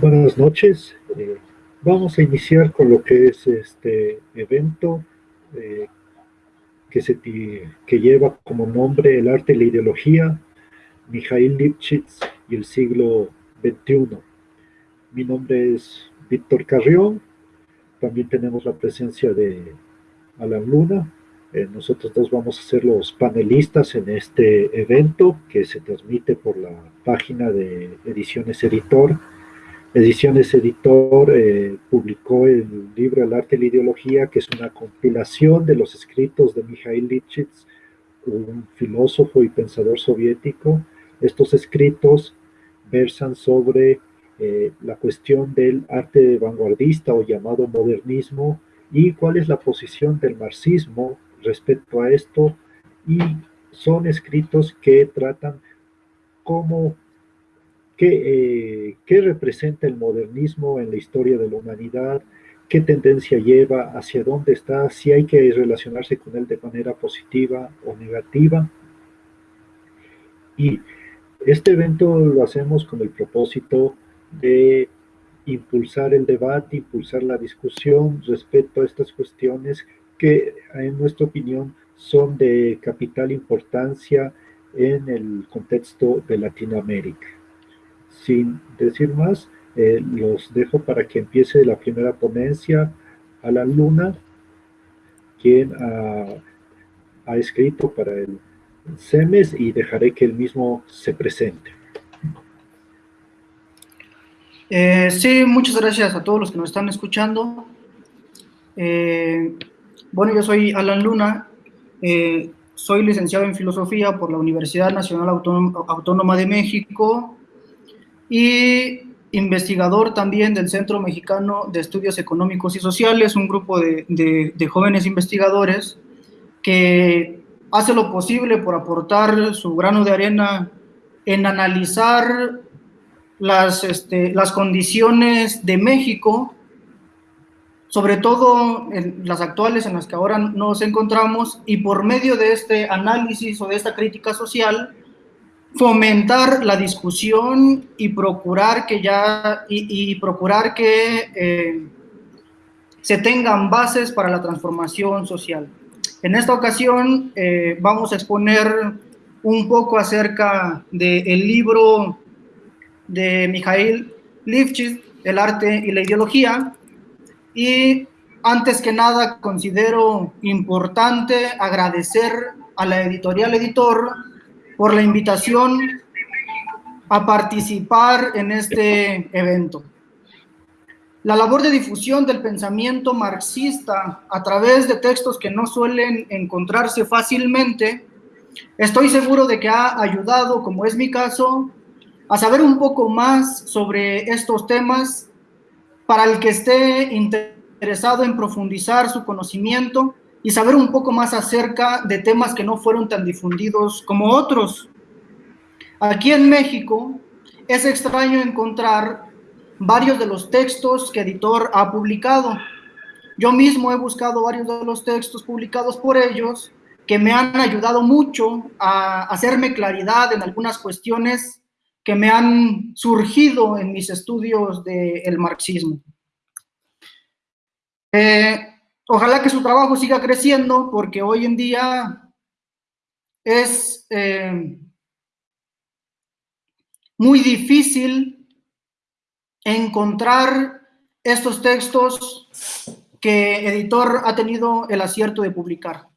Buenas noches. Eh, vamos a iniciar con lo que es este evento eh, que, se, que lleva como nombre el arte y la ideología, Mijail Lipschitz y el siglo XXI. Mi nombre es Víctor Carrión, también tenemos la presencia de Alan Luna. Eh, nosotros dos vamos a ser los panelistas en este evento que se transmite por la página de Ediciones Editor. Ediciones Editor eh, publicó el libro El arte y la ideología, que es una compilación de los escritos de Mikhail Lipschitz, un filósofo y pensador soviético. Estos escritos versan sobre eh, la cuestión del arte vanguardista o llamado modernismo y cuál es la posición del marxismo respecto a esto y son escritos que tratan cómo, qué, eh, qué representa el modernismo en la historia de la humanidad, qué tendencia lleva, hacia dónde está, si hay que relacionarse con él de manera positiva o negativa. Y este evento lo hacemos con el propósito de impulsar el debate, impulsar la discusión respecto a estas cuestiones que en nuestra opinión son de capital importancia en el contexto de Latinoamérica. Sin decir más, eh, los dejo para que empiece la primera ponencia a la luna, quien ha, escrito para el CEMES y dejaré que él mismo se presente. Eh, sí, muchas gracias a todos los que nos están escuchando. Eh, bueno, yo soy Alan Luna, soy licenciado en Filosofía por la Universidad Nacional Autónoma de México y investigador también del Centro Mexicano de Estudios Económicos y Sociales, un grupo de, de jóvenes investigadores que hace lo posible por aportar su grano de arena en analizar las, este, las condiciones de México, sobre todo en las actuales en las que ahora nos encontramos, y por medio de este análisis o de esta crítica social, fomentar la discusión y procurar que ya y, procurar que eh, se tengan bases para la transformación social. En esta ocasión eh, vamos a exponer un poco acerca del libro de Mikhail Lifshitz, El arte y la ideología. Y antes que nada considero importante agradecer a la editorial Editor por la invitación a participar en este evento. La labor de difusión del pensamiento marxista a través de textos que no suelen encontrarse fácilmente, estoy seguro de que ha ayudado, como es mi caso, a saber un poco más sobre estos temas para el que esté interesado en profundizar su conocimiento y saber un poco más acerca de temas que no fueron tan difundidos como otros. Aquí en México es extraño encontrar varios de los textos que Editor ha publicado. Yo mismo he buscado varios de los textos publicados por ellos que me han ayudado mucho a hacerme claridad en algunas cuestiones que me han surgido en mis estudios del marxismo. Eh, ojalá que su trabajo siga creciendo porque hoy en día es eh, muy difícil encontrar estos textos que Editor ha tenido el acierto de publicar.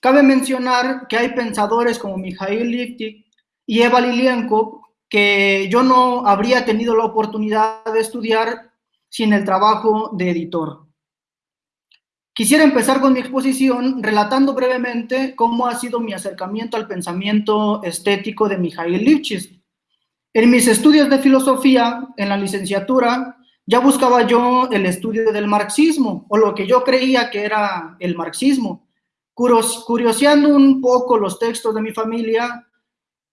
Cabe mencionar que hay pensadores como Mikhail Liptik y Eva Lilienko que yo no habría tenido la oportunidad de estudiar sin el trabajo de editor. Quisiera empezar con mi exposición relatando brevemente cómo ha sido mi acercamiento al pensamiento estético de Mikhail Lipschitz. En mis estudios de filosofía, en la licenciatura, ya buscaba yo el estudio del marxismo, o lo que yo creía que era el marxismo. Curioseando un poco los textos de mi familia,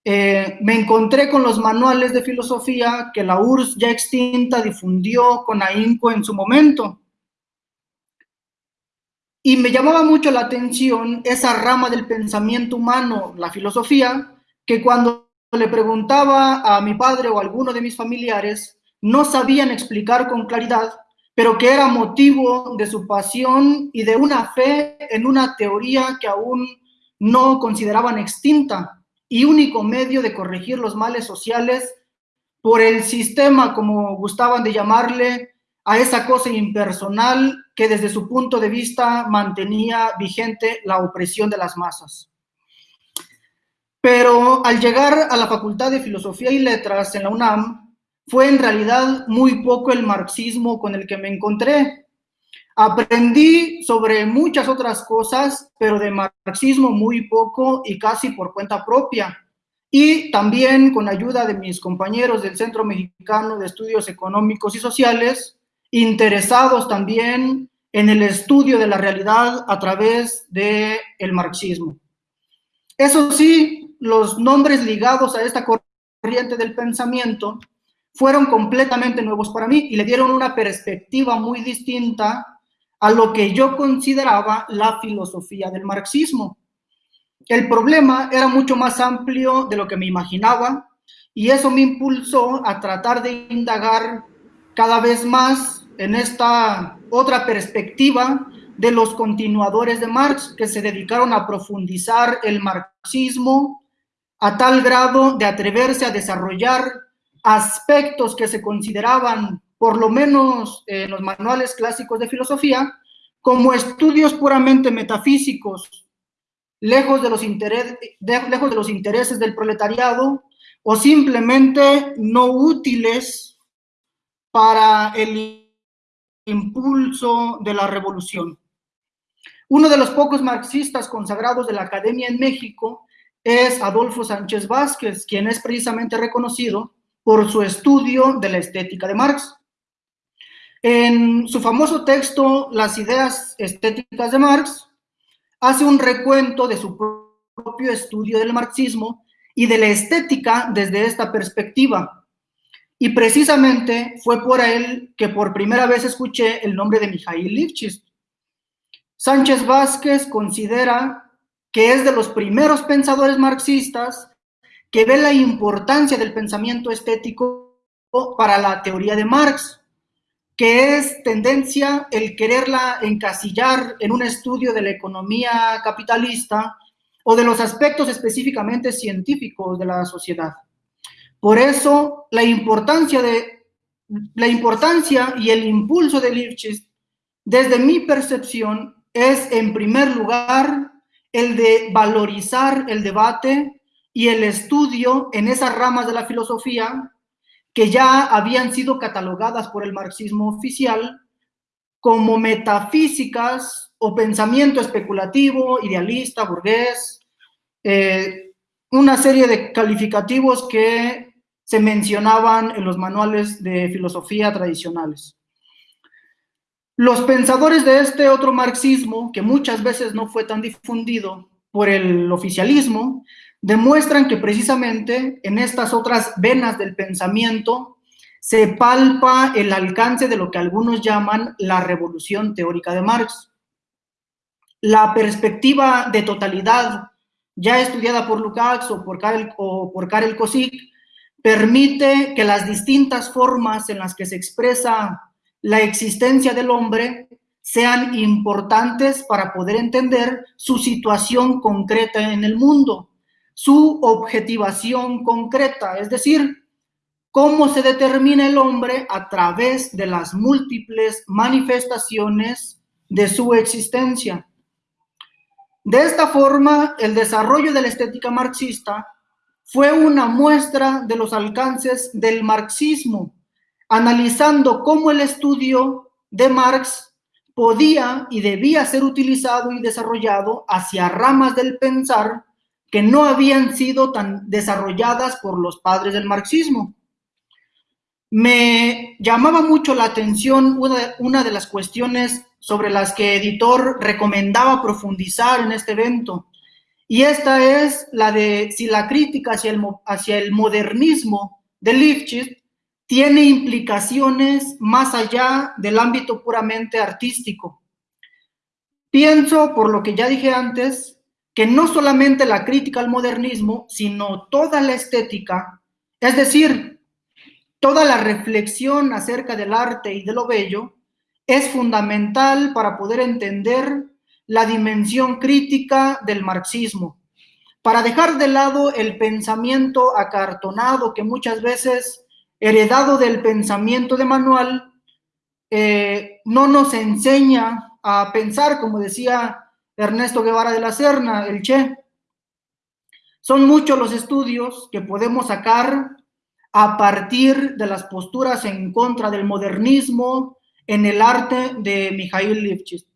eh, me encontré con los manuales de filosofía que la URSS ya extinta difundió con ahínco en su momento. Y me llamaba mucho la atención esa rama del pensamiento humano, la filosofía, que cuando le preguntaba a mi padre o a alguno de mis familiares, no sabían explicar con claridad, pero que era motivo de su pasión y de una fe en una teoría que aún no consideraban extinta y único medio de corregir los males sociales por el sistema, como gustaban de llamarle, a esa cosa impersonal que desde su punto de vista mantenía vigente la opresión de las masas. Pero al llegar a la Facultad de Filosofía y Letras en la UNAM, fue en realidad muy poco el marxismo con el que me encontré. Aprendí sobre muchas otras cosas, pero de marxismo muy poco y casi por cuenta propia. Y también con ayuda de mis compañeros del Centro Mexicano de Estudios Económicos y Sociales, interesados también en el estudio de la realidad a través del el marxismo. Eso sí, los nombres ligados a esta corriente del pensamiento fueron completamente nuevos para mí y le dieron una perspectiva muy distinta a lo que yo consideraba la filosofía del marxismo. El problema era mucho más amplio de lo que me imaginaba y eso me impulsó a tratar de indagar cada vez más en esta otra perspectiva de los continuadores de Marx que se dedicaron a profundizar el marxismo a tal grado de atreverse a desarrollar aspectos que se consideraban, por lo menos en los manuales clásicos de filosofía, como estudios puramente metafísicos, lejos de los, lejos de los intereses del proletariado o simplemente no útiles para el impulso de la revolución. Uno de los pocos marxistas consagrados de la academia en México es Adolfo Sánchez Vázquez, quien es precisamente reconocido por su estudio de la estética de Marx. En su famoso texto, Las ideas estéticas de Marx, hace un recuento de su propio estudio del marxismo y de la estética desde esta perspectiva, y precisamente fue por él que por primera vez escuché el nombre de Mijail Lifchitz. Sánchez Vázquez considera que es de los primeros pensadores marxistas que ve la importancia del pensamiento estético para la teoría de Marx, que es tendencia el quererla encasillar en un estudio de la economía capitalista o de los aspectos específicamente científicos de la sociedad. Por eso, la importancia, de, la importancia y el impulso de Lifchitz, desde mi percepción, es en primer lugar el de valorizar el debate y el estudio en esas ramas de la filosofía que ya habían sido catalogadas por el marxismo oficial como metafísicas o pensamiento especulativo, idealista, burgués, eh, una serie de calificativos que se mencionaban en los manuales de filosofía tradicionales. Los pensadores de este otro marxismo, que muchas veces no fue tan difundido por el oficialismo, demuestran que precisamente en estas otras venas del pensamiento se palpa el alcance de lo que algunos llaman la revolución teórica de Marx. La perspectiva de totalidad, ya estudiada por Lukács o por Karel, Kosik, permite que las distintas formas en las que se expresa la existencia del hombre sean importantes para poder entender su situación concreta en el mundo, su objetivación concreta, es decir, cómo se determina el hombre a través de las múltiples manifestaciones de su existencia. De esta forma, el desarrollo de la estética marxista fue una muestra de los alcances del marxismo, analizando cómo el estudio de Marx podía y debía ser utilizado y desarrollado hacia ramas del pensar que no habían sido tan desarrolladas por los padres del marxismo. Me llamaba mucho la atención una, de las cuestiones sobre las que Editor recomendaba profundizar en este evento, y esta es la de si la crítica hacia el, hacia el modernismo de Lifshitz tiene implicaciones más allá del ámbito puramente artístico. Pienso, por lo que ya dije antes, que no solamente la crítica al modernismo, sino toda la estética, es decir, toda la reflexión acerca del arte y de lo bello es fundamental para poder entender la dimensión crítica del marxismo, para dejar de lado el pensamiento acartonado que muchas veces, heredado del pensamiento de manual, eh, no nos enseña a pensar, como decía Ernesto Guevara de la Serna, el Che. Son muchos los estudios que podemos sacar a partir de las posturas en contra del modernismo en el arte de Mikhail Lipschitz.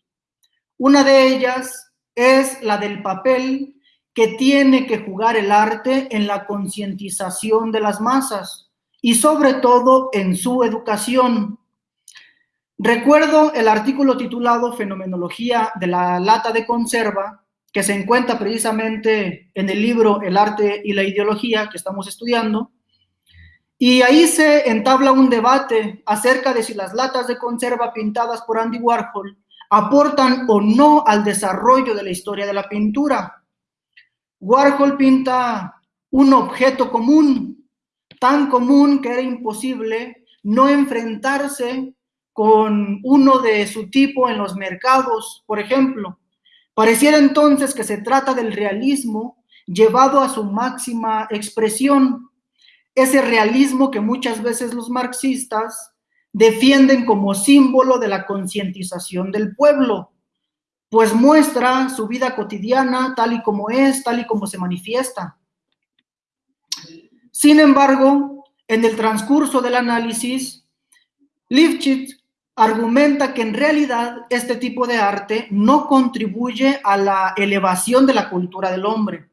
Una de ellas es la del papel que tiene que jugar el arte en la concientización de las masas y sobre todo en su educación. Recuerdo el artículo titulado Fenomenología de la lata de conserva, que se encuentra precisamente en el libro El arte y la ideología que estamos estudiando, y ahí se entabla un debate acerca de si las latas de conserva pintadas por Andy Warhol aportan o no al desarrollo de la historia de la pintura. Warhol pinta un objeto común, tan común que era imposible no enfrentarse con uno de su tipo en los mercados, por ejemplo. Pareciera entonces que se trata del realismo llevado a su máxima expresión, ese realismo que muchas veces los marxistas defienden como símbolo de la concientización del pueblo, pues muestra su vida cotidiana tal y como es, tal y como se manifiesta. Sin embargo, en el transcurso del análisis, Lifshitz argumenta que en realidad este tipo de arte no contribuye a la elevación de la cultura del hombre.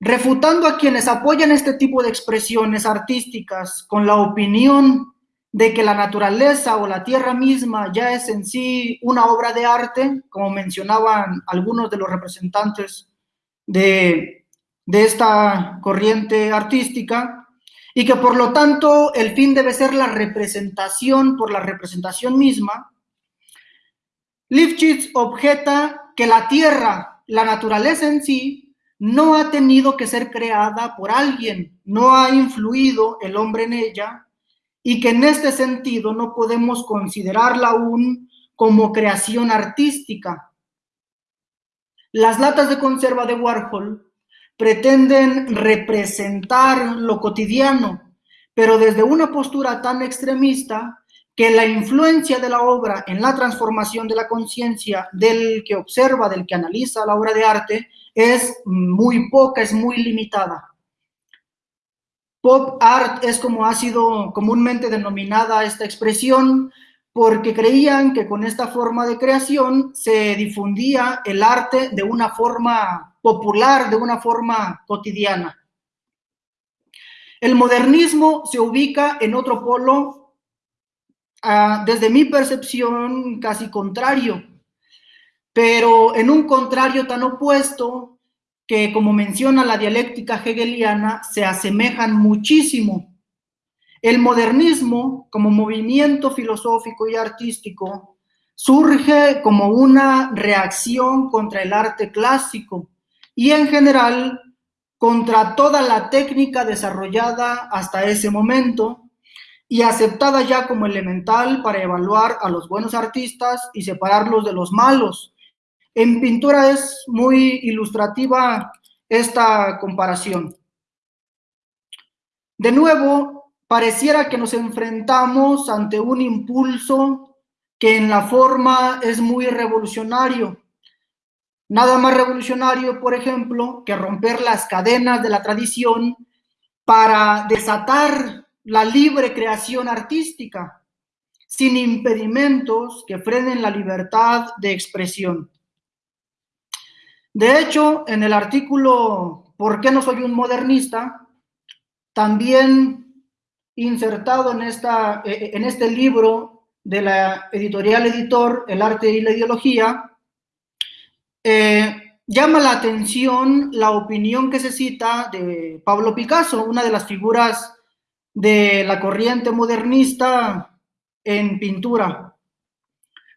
Refutando a quienes apoyan este tipo de expresiones artísticas con la opinión de que la naturaleza o la tierra misma ya es en sí una obra de arte, como mencionaban algunos de los representantes de, de esta corriente artística, y que por lo tanto el fin debe ser la representación por la representación misma, Lifshitz objeta que la tierra, la naturaleza en sí, no ha tenido que ser creada por alguien, no ha influido el hombre en ella, y que en este sentido no podemos considerarla aún como creación artística. Las latas de conserva de Warhol pretenden representar lo cotidiano, pero desde una postura tan extremista que la influencia de la obra en la transformación de la conciencia del que observa, del que analiza la obra de arte, es muy poca, es muy limitada. Pop art es como ha sido comúnmente denominada esta expresión, porque creían que con esta forma de creación se difundía el arte de una forma popular, de una forma cotidiana. El modernismo se ubica en otro polo, ah, desde mi percepción, casi contrario, pero en un contrario tan opuesto que, como menciona la dialéctica hegeliana, se asemejan muchísimo el modernismo, como movimiento filosófico y artístico, surge como una reacción contra el arte clásico y en general contra toda la técnica desarrollada hasta ese momento y aceptada ya como elemental para evaluar a los buenos artistas y separarlos de los malos. En pintura es muy ilustrativa esta comparación. De nuevo, pareciera que nos enfrentamos ante un impulso que en la forma es muy revolucionario. Nada más revolucionario, por ejemplo, que romper las cadenas de la tradición para desatar la libre creación artística, sin impedimentos que frenen la libertad de expresión. De hecho, en el artículo ¿Por qué no soy un modernista? También insertado en, esta, eh, en este libro de la editorial editor, El arte y la ideología, eh, llama la atención la opinión que se cita de Pablo Picasso, una de las figuras de la corriente modernista en pintura.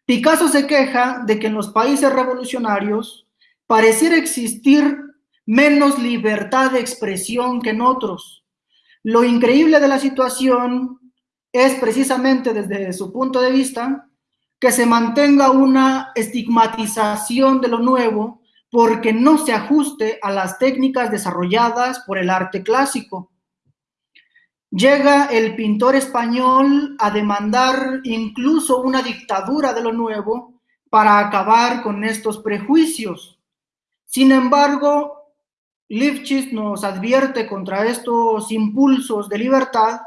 Picasso se queja de que en los países revolucionarios pareciera existir menos libertad de expresión que en otros, Lo increíble de la situación es precisamente desde su punto de vista que se mantenga una estigmatización de lo nuevo porque no se ajuste a las técnicas desarrolladas por el arte clásico. Llega el pintor español a demandar incluso una dictadura de lo nuevo para acabar con estos prejuicios. Sin embargo, Lifchitz nos advierte contra estos impulsos de libertad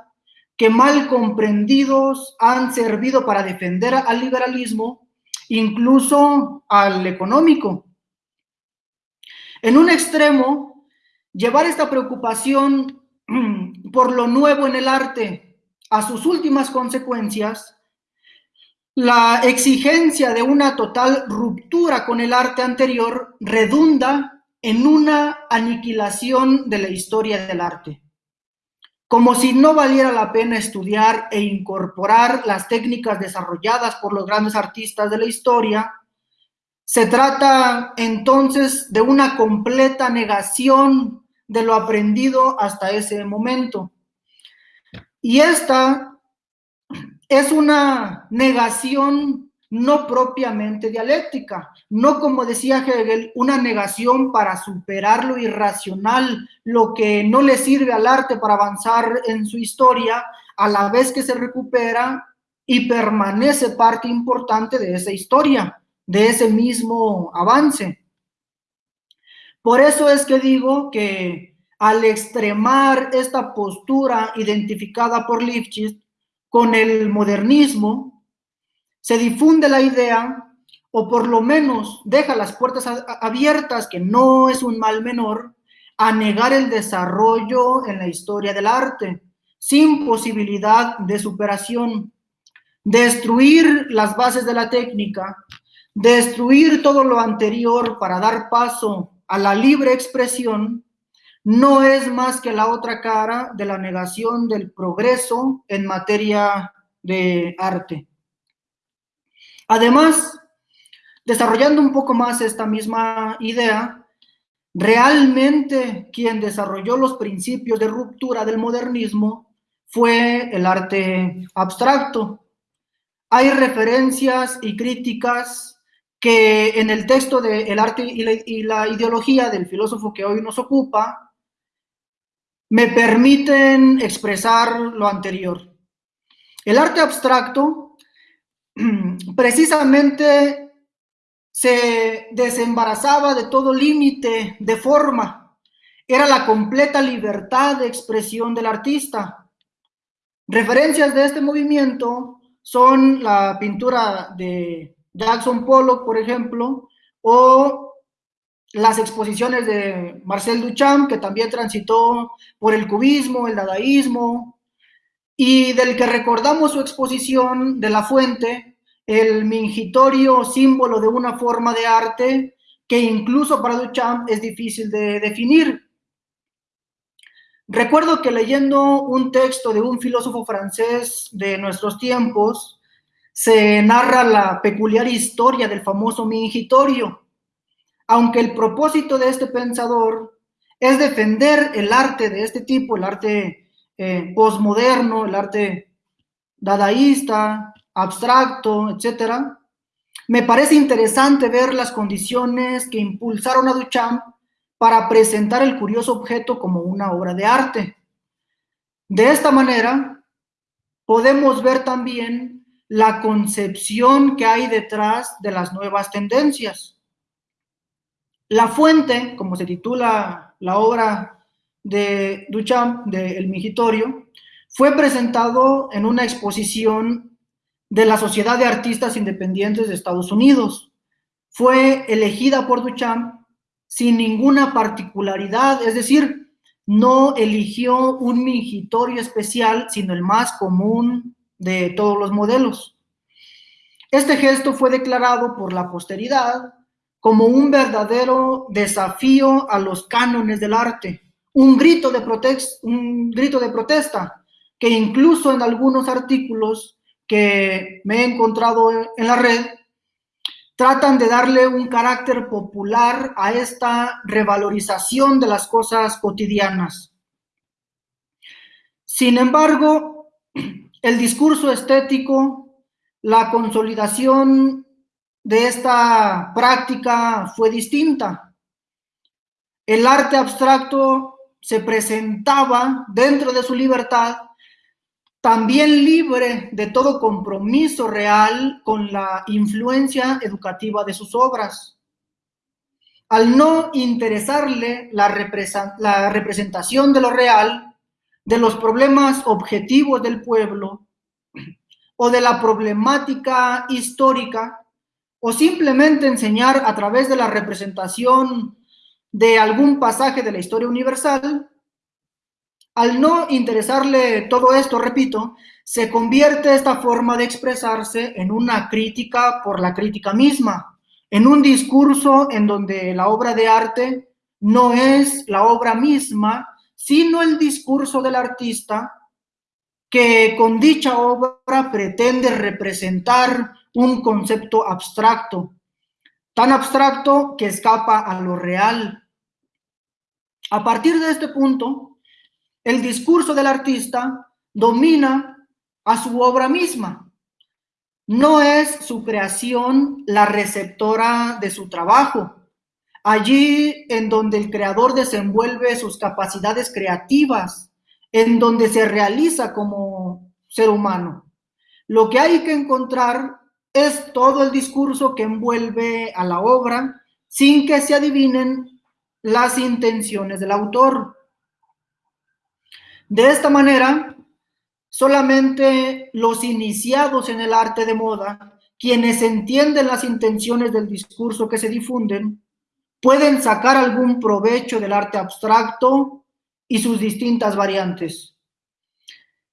que mal comprendidos han servido para defender al liberalismo, incluso al económico. En un extremo, llevar esta preocupación por lo nuevo en el arte a sus últimas consecuencias, la exigencia de una total ruptura con el arte anterior redunda en una aniquilación de la historia del arte. Como si no valiera la pena estudiar e incorporar las técnicas desarrolladas por los grandes artistas de la historia, se trata entonces de una completa negación de lo aprendido hasta ese momento. Y esta es una negación no propiamente dialéctica, no como decía Hegel, una negación para superar lo irracional, lo que no le sirve al arte para avanzar en su historia, a la vez que se recupera y permanece parte importante de esa historia, de ese mismo avance. Por eso es que digo que al extremar esta postura identificada por Lifchitz con el modernismo, se difunde la idea, o por lo menos deja las puertas abiertas, que no es un mal menor, a negar el desarrollo en la historia del arte, sin posibilidad de superación, destruir las bases de la técnica, destruir todo lo anterior para dar paso a la libre expresión, no es más que la otra cara de la negación del progreso en materia de arte. Además, desarrollando un poco más esta misma idea, realmente quien desarrolló los principios de ruptura del modernismo fue el arte abstracto. Hay referencias y críticas que en el texto de El arte y la, ideología del filósofo que hoy nos ocupa, me permiten expresar lo anterior. El arte abstracto precisamente se desembarazaba de todo límite de forma. Era la completa libertad de expresión del artista. Referencias de este movimiento son la pintura de Jackson Pollock, por ejemplo, o las exposiciones de Marcel Duchamp, que también transitó por el cubismo, el dadaísmo, y del que recordamos su exposición de la fuente, el mingitorio símbolo de una forma de arte que incluso para Duchamp es difícil de definir. Recuerdo que leyendo un texto de un filósofo francés de nuestros tiempos, se narra la peculiar historia del famoso mingitorio, aunque el propósito de este pensador es defender el arte de este tipo, el arte eh, posmoderno, el arte dadaísta, abstracto, etc., me parece interesante ver las condiciones que impulsaron a Duchamp para presentar el curioso objeto como una obra de arte. De esta manera, podemos ver también la concepción que hay detrás de las nuevas tendencias. La fuente, como se titula la obra de Duchamp, de El Mingitorio, fue presentado en una exposición de la Sociedad de Artistas Independientes de Estados Unidos. Fue elegida por Duchamp sin ninguna particularidad, es decir, no eligió un mingitorio especial, sino el más común de todos los modelos. Este gesto fue declarado por la posteridad como un verdadero desafío a los cánones del arte, un grito de, protesta que incluso en algunos artículos que me he encontrado en la red, tratan de darle un carácter popular a esta revalorización de las cosas cotidianas. Sin embargo, el discurso estético, la consolidación de esta práctica fue distinta. El arte abstracto se presentaba dentro de su libertad, también libre de todo compromiso real con la influencia educativa de sus obras. Al no interesarle la, representación de lo real, de los problemas objetivos del pueblo o de la problemática histórica, o simplemente enseñar a través de la representación de algún pasaje de la historia universal, al no interesarle todo esto, repito, se convierte esta forma de expresarse en una crítica por la crítica misma, en un discurso en donde la obra de arte no es la obra misma, sino el discurso del artista que con dicha obra pretende representar un concepto abstracto, tan abstracto que escapa a lo real. A partir de este punto, el discurso del artista domina a su obra misma. No es su creación la receptora de su trabajo. Allí en donde el creador desenvuelve sus capacidades creativas, en donde se realiza como ser humano. Lo que hay que encontrar es todo el discurso que envuelve a la obra sin que se adivinen las intenciones del autor. De esta manera, solamente los iniciados en el arte de moda, quienes entienden las intenciones del discurso que se difunden, pueden sacar algún provecho del arte abstracto y sus distintas variantes.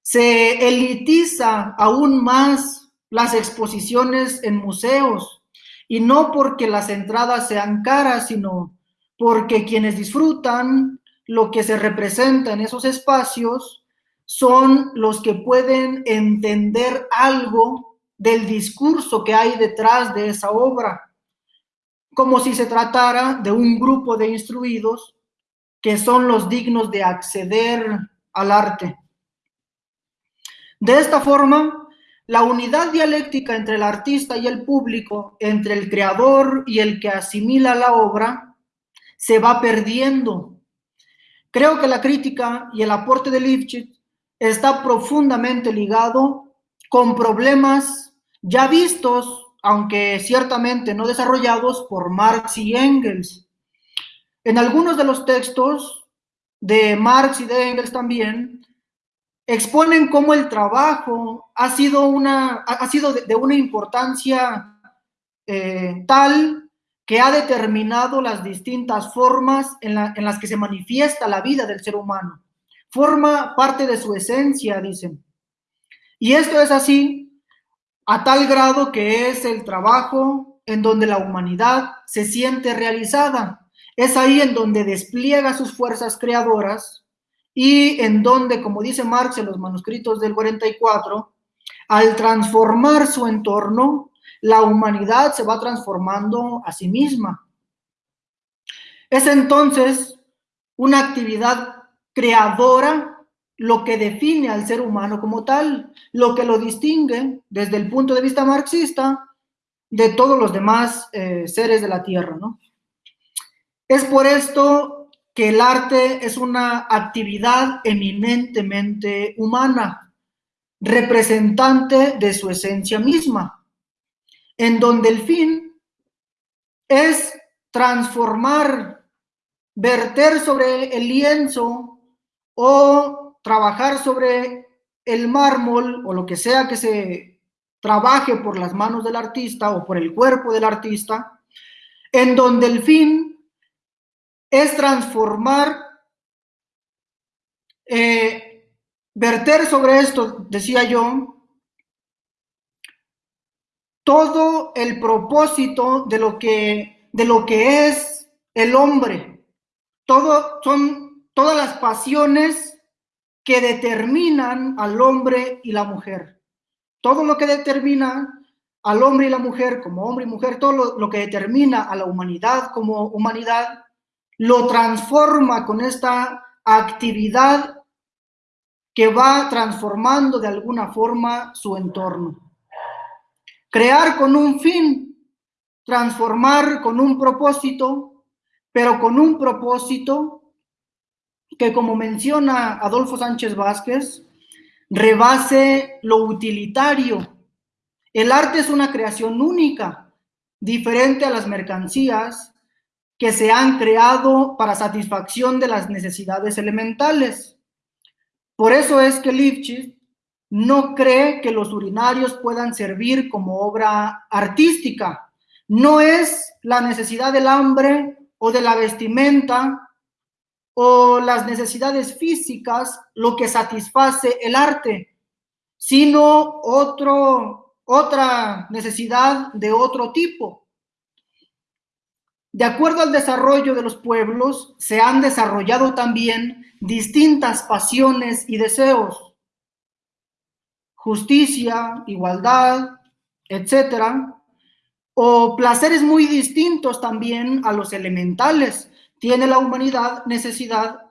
Se elitiza aún más las exposiciones en museos, y no porque las entradas sean caras, sino porque quienes disfrutan lo que se representa en esos espacios son los que pueden entender algo del discurso que hay detrás de esa obra, como si se tratara de un grupo de instruidos que son los dignos de acceder al arte. De esta forma, la unidad dialéctica entre el artista y el público, entre el creador y el que asimila la obra, se va perdiendo. Creo que la crítica y el aporte de Lipschitz está profundamente ligado con problemas ya vistos, aunque ciertamente no desarrollados por Marx y Engels. En algunos de los textos de Marx y de Engels también exponen cómo el trabajo ha sido, una, ha sido de, una importancia eh, tal que ha determinado las distintas formas en, en las que se manifiesta la vida del ser humano. Forma parte de su esencia, dicen. Y esto es así a tal grado que es el trabajo en donde la humanidad se siente realizada. Es ahí en donde despliega sus fuerzas creadoras y en donde, como dice Marx en los manuscritos del 44, al transformar su entorno, la humanidad se va transformando a sí misma. Es entonces una actividad creadora lo que define al ser humano como tal, lo que lo distingue desde el punto de vista marxista de todos los demás eh, seres de la Tierra. ¿no? Es por esto que el arte es una actividad eminentemente humana, representante de su esencia misma, en donde el fin es transformar, verter sobre el lienzo o trabajar sobre el mármol o lo que sea que se trabaje por las manos del artista o por el cuerpo del artista, en donde el fin es transformar, eh, verter sobre esto, decía yo, todo el propósito de lo que, de lo que es el hombre. Todo, son todas las pasiones que determinan al hombre y la mujer. Todo lo que determina al hombre y la mujer como hombre y mujer, todo lo que determina a la humanidad como humanidad, lo transforma con esta actividad que va transformando de alguna forma su entorno. Crear con un fin, transformar con un propósito, pero con un propósito que, como menciona Adolfo Sánchez Vázquez, rebase lo utilitario. El arte es una creación única, diferente a las mercancías que se han creado para satisfacción de las necesidades elementales. Por eso es que Lipschitz no cree que los urinarios puedan servir como obra artística. No es la necesidad del hambre o de la vestimenta o las necesidades físicas lo que satisface el arte, sino otro, otra necesidad de otro tipo. De acuerdo al desarrollo de los pueblos, se han desarrollado también distintas pasiones y deseos. Justicia, igualdad, etcétera, o placeres muy distintos también a los elementales. Tiene la humanidad necesidad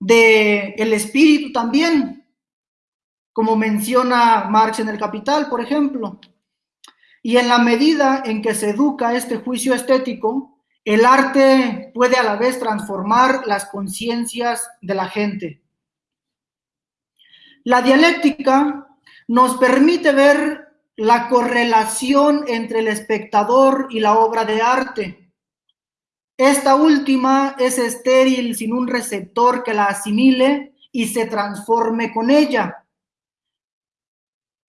de el espíritu también, como menciona Marx en el Capital, por ejemplo. Y en la medida en que se educa este juicio estético, el arte puede a la vez transformar las conciencias de la gente. La dialéctica nos permite ver la correlación entre el espectador y la obra de arte. Esta última es estéril sin un receptor que la asimile y se transforme con ella.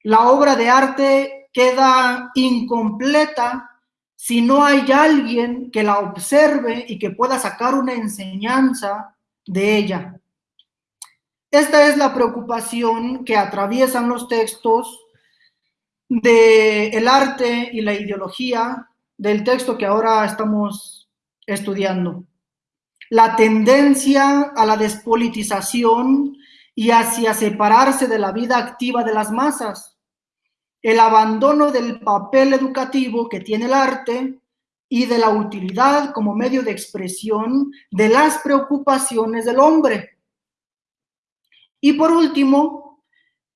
La obra de arte queda incompleta si no hay alguien que la observe y que pueda sacar una enseñanza de ella. Esta es la preocupación que atraviesan los textos del el arte y la ideología del texto que ahora estamos estudiando. La tendencia a la despolitización y hacia separarse de la vida activa de las masas el abandono del papel educativo que tiene el arte y de la utilidad como medio de expresión de las preocupaciones del hombre. Y por último,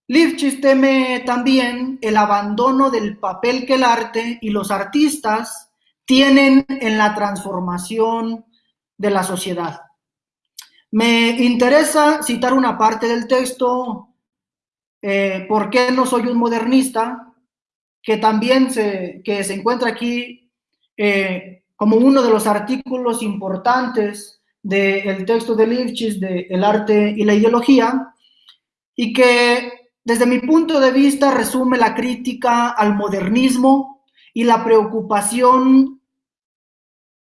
Lifchitz teme también el abandono del papel que el arte y los artistas tienen en la transformación de la sociedad. Me interesa citar una parte del texto eh, ¿Por qué no soy un modernista? Que también se, que se encuentra aquí eh, como uno de los artículos importantes del texto de Lipschitz de El arte y la ideología, y que desde mi punto de vista resume la crítica al modernismo y la preocupación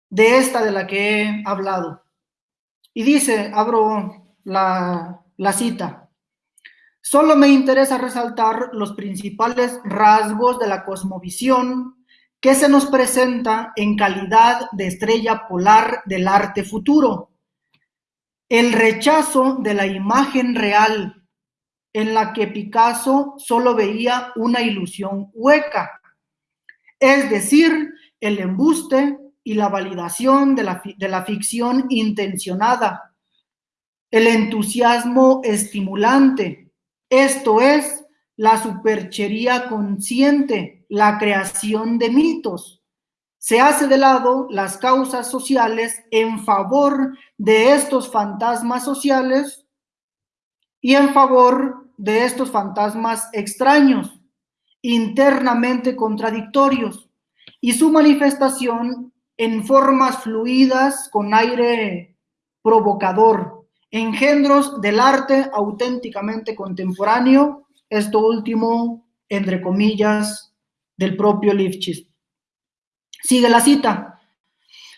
de esta de la que he hablado. Y dice, abro la, la cita, Solo me interesa resaltar los principales rasgos de la cosmovisión que se nos presenta en calidad de estrella polar del arte futuro. El rechazo de la imagen real, en la que Picasso solo veía una ilusión hueca, es decir, el embuste y la validación de la, de la ficción intencionada, el entusiasmo estimulante, esto es la superchería consciente, la creación de mitos. Se hace de lado las causas sociales en favor de estos fantasmas sociales y en favor de estos fantasmas extraños, internamente contradictorios, y su manifestación en formas fluidas con aire provocador, engendros del arte auténticamente contemporáneo, esto último, entre comillas, del propio Lifchitz. Sigue la cita.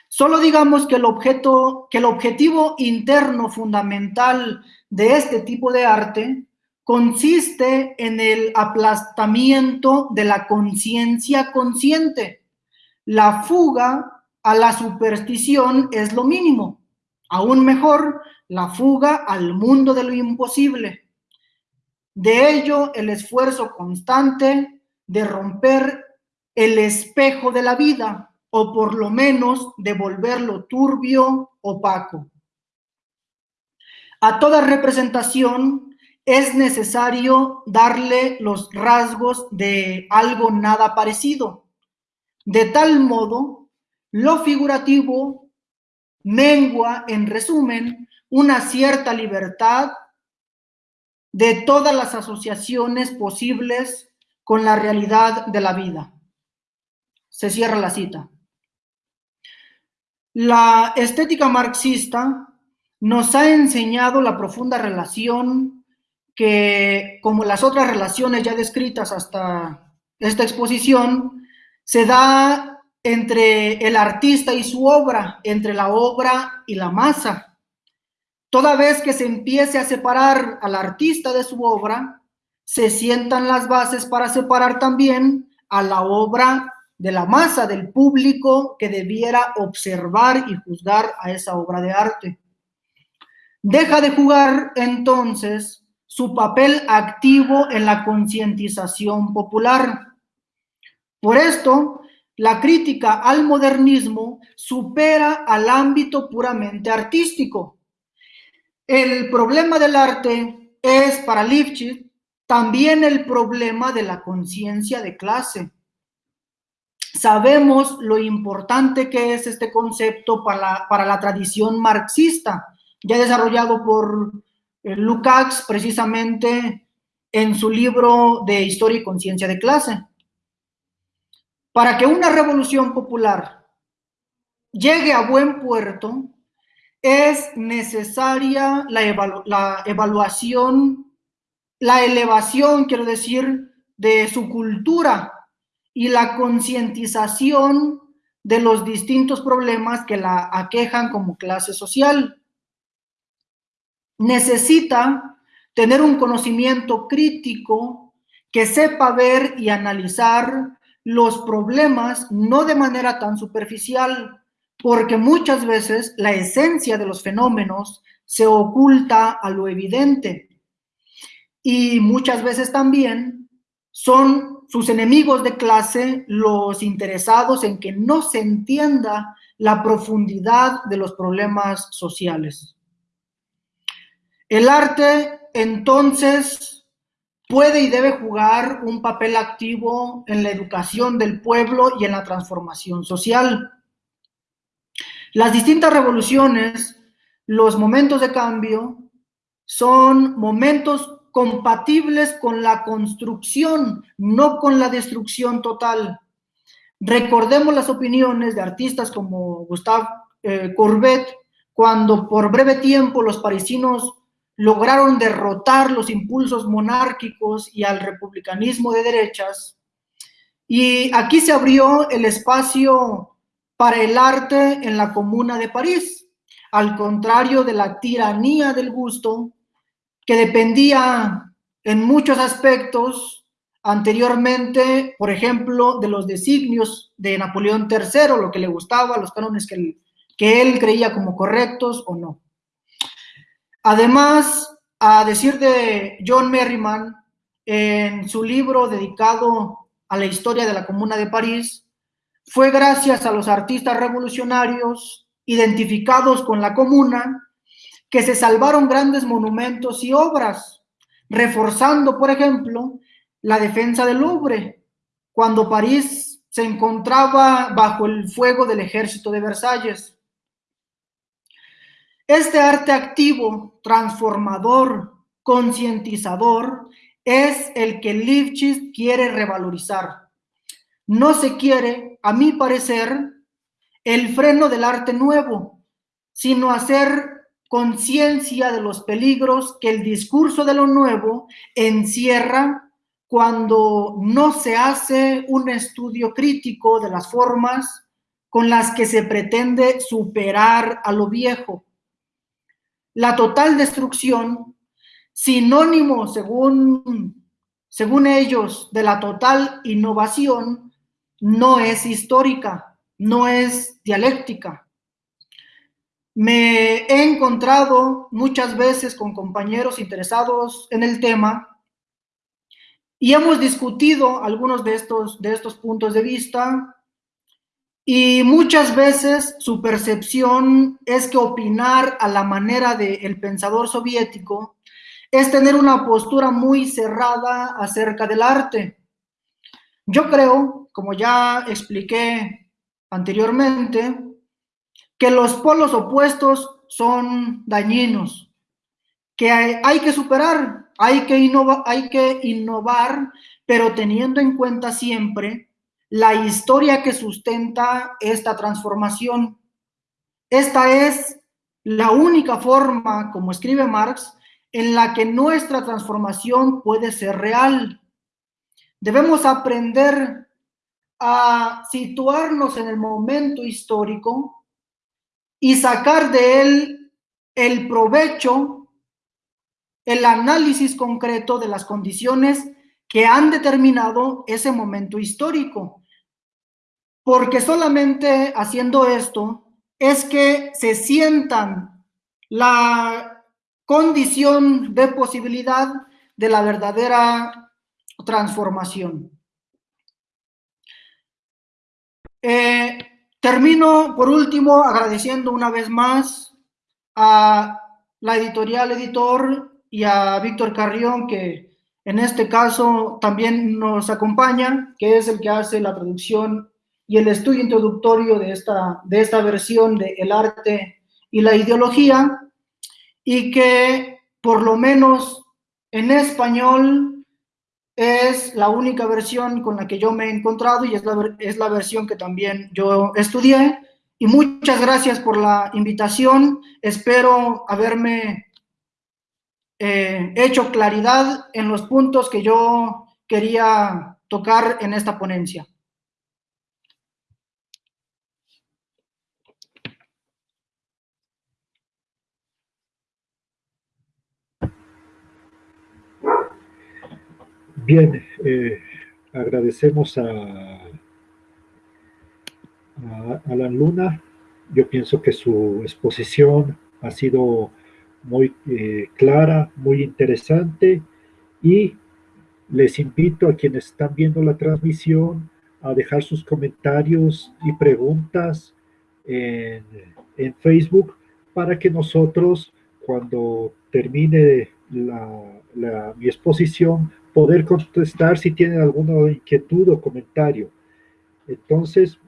Solo digamos que el objeto, que el objetivo interno fundamental de este tipo de arte consiste en el aplastamiento de la conciencia consciente. La fuga a la superstición es lo mínimo. Aún mejor, la fuga al mundo de lo imposible. De ello, el esfuerzo constante de romper el espejo de la vida, o por lo menos de volverlo turbio, opaco. A toda representación es necesario darle los rasgos de algo nada parecido. De tal modo, lo figurativo mengua, en resumen, una cierta libertad de todas las asociaciones posibles con la realidad de la vida. Se cierra la cita. La estética marxista nos ha enseñado la profunda relación que, como las otras relaciones ya descritas hasta esta exposición, se da entre el artista y su obra, entre la obra y la masa. Toda vez que se empiece a separar al artista de su obra, se sientan las bases para separar también a la obra de la masa, del público que debiera observar y juzgar a esa obra de arte. Deja de jugar entonces su papel activo en la concientización popular. Por esto, la crítica al modernismo supera al ámbito puramente artístico. El problema del arte es para Lifshitz también el problema de la conciencia de clase. Sabemos lo importante que es este concepto para la, para la tradición marxista, ya desarrollado por eh, Lukács precisamente en su libro de Historia y Conciencia de Clase. Para que una revolución popular llegue a buen puerto, es necesaria la, la evaluación, la elevación, quiero decir, de su cultura y la concientización de los distintos problemas que la aquejan como clase social. Necesita tener un conocimiento crítico que sepa ver y analizar los problemas no de manera tan superficial, porque muchas veces la esencia de los fenómenos se oculta a lo evidente. Y muchas veces también son sus enemigos de clase los interesados en que no se entienda la profundidad de los problemas sociales. El arte, entonces, puede y debe jugar un papel activo en la educación del pueblo y en la transformación social. Las distintas revoluciones, los momentos de cambio, son momentos compatibles con la construcción, no con la destrucción total. Recordemos las opiniones de artistas como Gustave eh, Courbet, cuando por breve tiempo los parisinos lograron derrotar los impulsos monárquicos y al republicanismo de derechas. Y aquí se abrió el espacio para el arte en la comuna de París, al contrario de la tiranía del gusto que dependía en muchos aspectos anteriormente, por ejemplo, de los designios de Napoleón III, lo que le gustaba, los cánones que él, que él creía como correctos o no. Además, a decir de John Merriman, en su libro dedicado a la historia de la Comuna de París, fue gracias a los artistas revolucionarios identificados con la Comuna que se salvaron grandes monumentos y obras, reforzando, por ejemplo, la defensa del Louvre, cuando París se encontraba bajo el fuego del ejército de Versalles. Este arte activo, transformador, concientizador, es el que Lifchitz quiere revalorizar. No se quiere, a mi parecer, el freno del arte nuevo, sino hacer conciencia de los peligros que el discurso de lo nuevo encierra cuando no se hace un estudio crítico de las formas con las que se pretende superar a lo viejo. La total destrucción, sinónimo según, según ellos de la total innovación, no es histórica, no es dialéctica. Me he encontrado muchas veces con compañeros interesados en el tema y hemos discutido algunos de estos, de estos puntos de vista y muchas veces su percepción es que opinar a la manera del pensador soviético es tener una postura muy cerrada acerca del arte. Yo creo, como ya expliqué anteriormente, que los polos opuestos son dañinos, que hay, que superar, hay que, innovar, hay que innovar, pero teniendo en cuenta siempre la historia que sustenta esta transformación. Esta es la única forma, como escribe Marx, en la que nuestra transformación puede ser real. Debemos aprender a situarnos en el momento histórico y sacar de él el provecho, el análisis concreto de las condiciones que han determinado ese momento histórico. Porque solamente haciendo esto es que se sientan la condición de posibilidad de la verdadera transformación. Eh, termino por último agradeciendo una vez más a la editorial editor y a Víctor Carrión que en este caso también nos acompaña, que es el que hace la traducción y el estudio introductorio de esta, de esta versión de El arte y la ideología, y que por lo menos en español es la única versión con la que yo me he encontrado y es la, es la versión que también yo estudié. Y muchas gracias por la invitación. Espero haberme eh, hecho claridad en los puntos que yo quería tocar en esta ponencia. Bien, eh, agradecemos a, Alan Luna. Yo pienso que su exposición ha sido muy eh, clara, muy interesante y les invito a quienes están viendo la transmisión a dejar sus comentarios y preguntas en, Facebook para que nosotros cuando termine mi exposición poder contestar si tienen alguna inquietud o comentario. Entonces,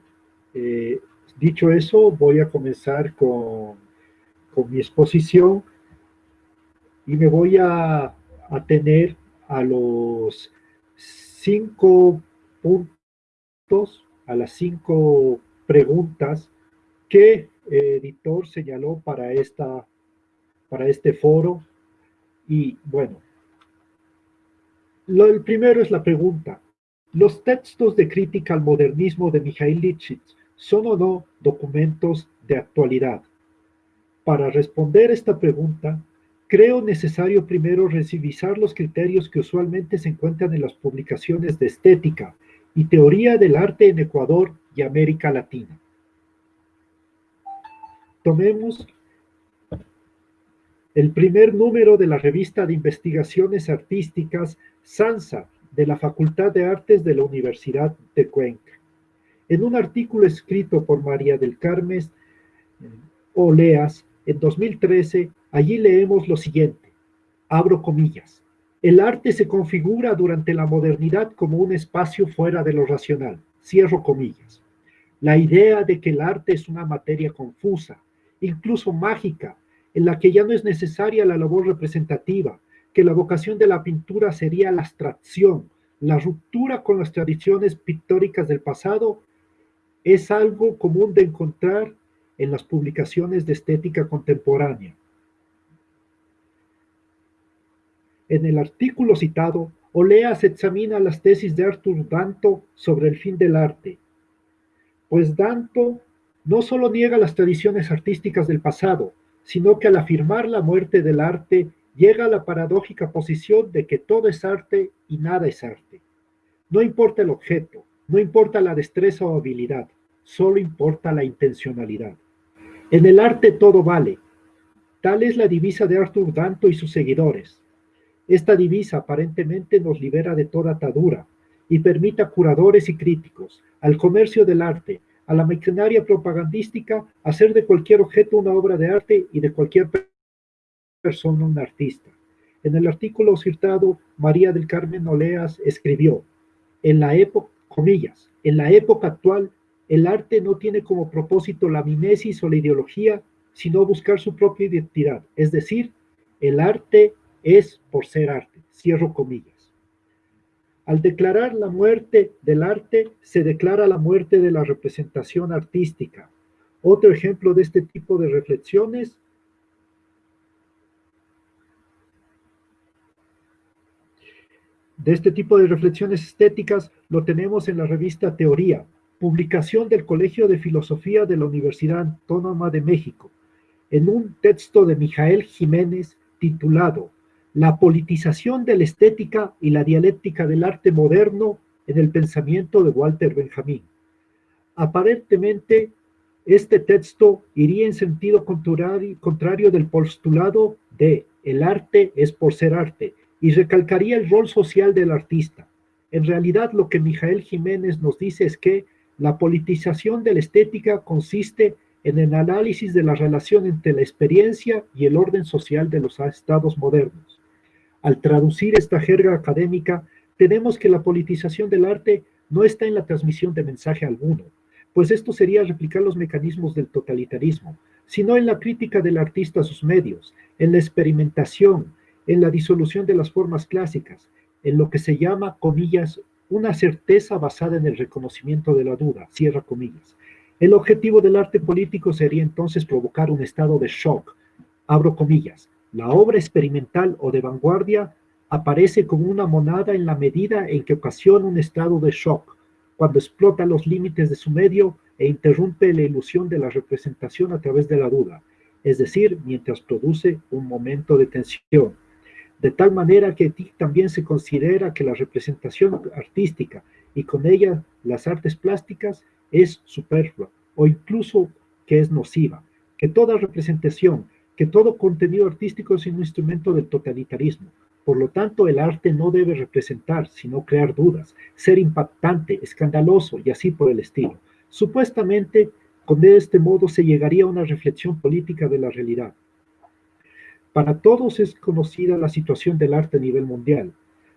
eh, dicho eso, voy a comenzar con, con, mi exposición y me voy a, a tener a los cinco puntos, a las cinco preguntas que editor señaló para, esta, para este foro. Y bueno, lo, el primero es la pregunta. ¿Los textos de crítica al modernismo de Mikhail Lipschitz son o no documentos de actualidad? Para responder esta pregunta, creo necesario primero revisar los criterios que usualmente se encuentran en las publicaciones de estética y teoría del arte en Ecuador y América Latina. Tomemos el primer número de la revista de investigaciones artísticas Sansa de la Facultad de Artes de la Universidad de Cuenca. En un artículo escrito por María del Carmen eh, Oleas en 2013, allí leemos lo siguiente, abro comillas, el arte se configura durante la modernidad como un espacio fuera de lo racional, cierro comillas. La idea de que el arte es una materia confusa, incluso mágica, en la que ya no es necesaria la labor representativa, que la vocación de la pintura sería la abstracción, la ruptura con las tradiciones pictóricas del pasado, es algo común de encontrar en las publicaciones de estética contemporánea. En el artículo citado, Oleas examina las tesis de Arthur Danto sobre el fin del arte, pues Danto no solo niega las tradiciones artísticas del pasado, sino que al afirmar la muerte del arte llega a la paradójica posición de que todo es arte y nada es arte. No importa el objeto, no importa la destreza o habilidad, solo importa la intencionalidad. En el arte todo vale. Tal es la divisa de Arthur Danto y sus seguidores. Esta divisa aparentemente nos libera de toda atadura y permite a curadores y críticos, al comercio del arte, a la maquinaria propagandística, hacer de cualquier objeto una obra de arte y de cualquier persona un artista. En el artículo citado, María del Carmen Oleas escribió, en la época, comillas, en la época actual, el arte no tiene como propósito la mimesis o la ideología, sino buscar su propia identidad. Es decir, el arte es por ser arte. Cierro comillas. Al declarar la muerte del arte, se declara la muerte de la representación artística. Otro ejemplo de este tipo de reflexiones de este tipo de reflexiones estéticas lo tenemos en la revista Teoría, publicación del Colegio de Filosofía de la Universidad Autónoma de México, en un texto de Mijael Jiménez titulado La politización de la estética y la dialéctica del arte moderno en el pensamiento de Walter Benjamin. Aparentemente, este texto iría en sentido contrario, del postulado de el arte es por ser arte y recalcaría el rol social del artista. En realidad, lo que Mijael Jiménez nos dice es que la politización de la estética consiste en el análisis de la relación entre la experiencia y el orden social de los estados modernos. Al traducir esta jerga académica, tenemos que la politización del arte no está en la transmisión de mensaje alguno, pues esto sería replicar los mecanismos del totalitarismo, sino en la crítica del artista a sus medios, en la experimentación, en la disolución de las formas clásicas, en lo que se llama, comillas, una certeza basada en el reconocimiento de la duda, cierra comillas. El objetivo del arte político sería entonces provocar un estado de shock, abro comillas. La obra experimental o de vanguardia aparece como una monada en la medida en que ocasiona un estado de shock, cuando explota los límites de su medio e interrumpe la ilusión de la representación a través de la duda, es decir, mientras produce un momento de tensión. De tal manera que también se considera que la representación artística y con ella las artes plásticas es superflua o incluso que es nociva, que toda representación, que todo contenido artístico es un instrumento del totalitarismo. Por lo tanto, el arte no debe representar, sino crear dudas, ser impactante, escandaloso y así por el estilo. Supuestamente, con de este modo se llegaría a una reflexión política de la realidad. Para todos es conocida la situación del arte a nivel mundial,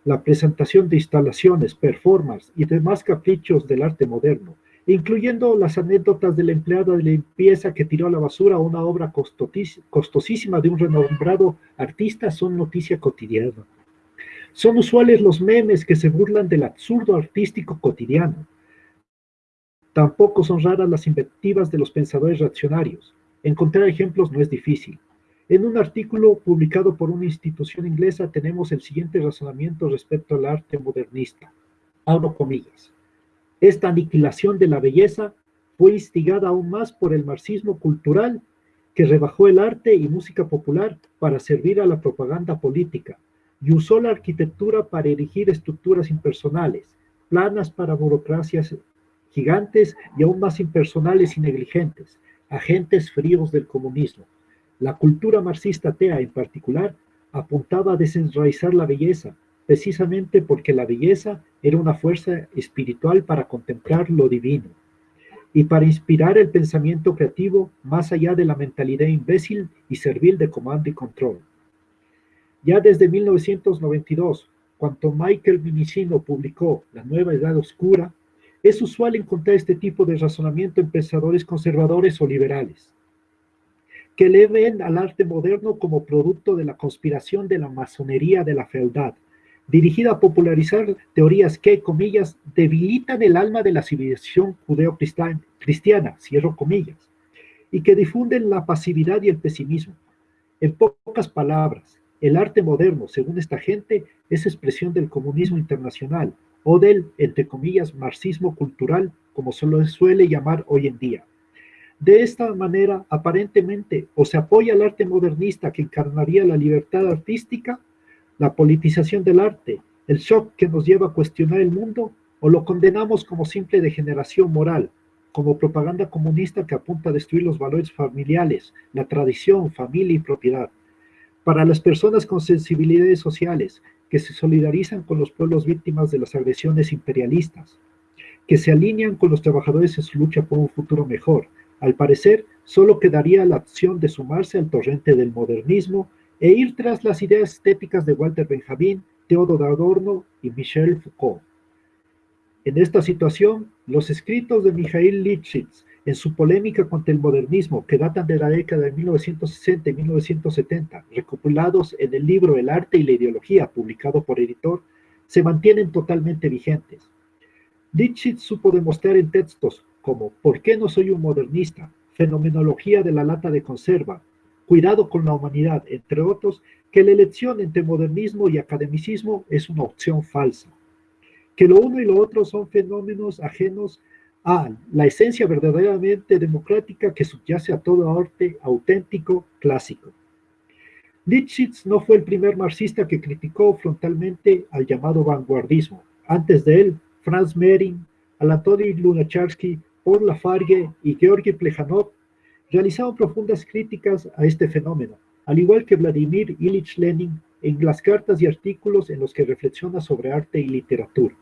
la presentación de instalaciones, performances y demás caprichos del arte moderno, incluyendo las anécdotas de la empleada de limpieza que tiró a la basura una obra costosísima de un renombrado artista, son noticia cotidiana. Son usuales los memes que se burlan del absurdo artístico cotidiano. Tampoco son raras las invectivas de los pensadores reaccionarios. Encontrar ejemplos no es difícil. En un artículo publicado por una institución inglesa tenemos el siguiente razonamiento respecto al arte modernista. Abro comillas. Esta aniquilación de la belleza fue instigada aún más por el marxismo cultural que rebajó el arte y música popular para servir a la propaganda política y usó la arquitectura para erigir estructuras impersonales, planas para burocracias gigantes y aún más impersonales y negligentes, agentes fríos del comunismo. La cultura marxista atea en particular apuntaba a desenraizar la belleza, precisamente porque la belleza era una fuerza espiritual para contemplar lo divino y para inspirar el pensamiento creativo más allá de la mentalidad imbécil y servil de comando y control. Ya desde 1992, cuando Michael Minicino publicó La Nueva Edad Oscura, es usual encontrar este tipo de razonamiento en pensadores conservadores o liberales que le ven al arte moderno como producto de la conspiración de la masonería de la fealdad, dirigida a popularizar teorías que, comillas, debilitan el alma de la civilización judeo-cristiana, cierro comillas, y que difunden la pasividad y el pesimismo. En pocas palabras, el arte moderno, según esta gente, es expresión del comunismo internacional o del, entre comillas, marxismo cultural, como se lo suele llamar hoy en día. De esta manera, aparentemente, o se apoya al arte modernista que encarnaría la libertad artística, la politización del arte, el shock que nos lleva a cuestionar el mundo, o lo condenamos como simple degeneración moral, como propaganda comunista que apunta a destruir los valores familiares, la tradición, familia y propiedad. Para las personas con sensibilidades sociales, que se solidarizan con los pueblos víctimas de las agresiones imperialistas, que se alinean con los trabajadores en su lucha por un futuro mejor, al parecer, solo quedaría la opción de sumarse al torrente del modernismo e ir tras las ideas estéticas de Walter Benjamin, Teodoro Adorno y Michel Foucault. En esta situación, los escritos de Mikhail Lipschitz en su polémica contra el modernismo, que datan de la década de 1960 y 1970, recopilados en el libro El arte y la ideología, publicado por editor, se mantienen totalmente vigentes. Lipschitz supo demostrar en textos como ¿Por qué no soy un modernista?, Fenomenología de la lata de conserva, Cuidado con la humanidad, entre otros, que la elección entre modernismo y academicismo es una opción falsa, que lo uno y lo otro son fenómenos ajenos a la esencia verdaderamente democrática que subyace a todo arte auténtico clásico. Lipschitz no fue el primer marxista que criticó frontalmente al llamado vanguardismo. Antes de él, Franz Mehring, Anatoly Lunacharsky, Paul Lafargue y Georgi Plejanov realizaron profundas críticas a este fenómeno, al igual que Vladimir Ilich Lenin en las cartas y artículos en los que reflexiona sobre arte y literatura.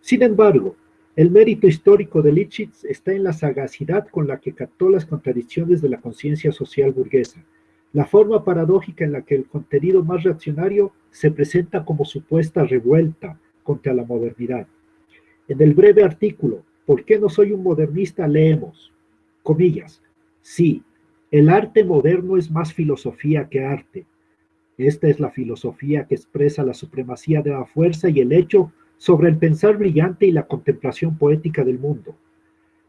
Sin embargo, el mérito histórico de Lipschitz está en la sagacidad con la que captó las contradicciones de la conciencia social burguesa, la forma paradójica en la que el contenido más reaccionario se presenta como supuesta revuelta contra la modernidad. En el breve artículo, ¿Por qué no soy un modernista? leemos, comillas, Sí, el arte moderno es más filosofía que arte. Esta es la filosofía que expresa la supremacía de la fuerza y el hecho sobre el pensar brillante y la contemplación poética del mundo.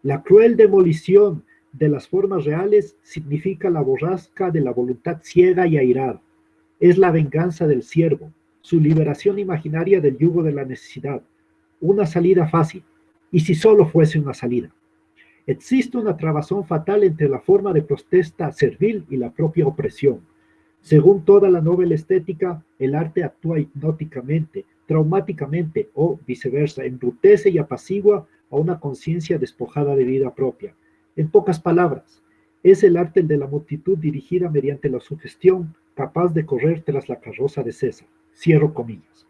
La cruel demolición de las formas reales significa la borrasca de la voluntad ciega y airada. Es la venganza del siervo, su liberación imaginaria del yugo de la necesidad, una salida fácil, y si solo fuese una salida. Existe una trabazón fatal entre la forma de protesta servil y la propia opresión. Según toda la novela estética, el arte actúa hipnóticamente, traumáticamente o viceversa, embrutece y apacigua a una conciencia despojada de vida propia. En pocas palabras, es el arte de la multitud dirigida mediante la sugestión, capaz de correr tras la carroza de César. Cierro comillas.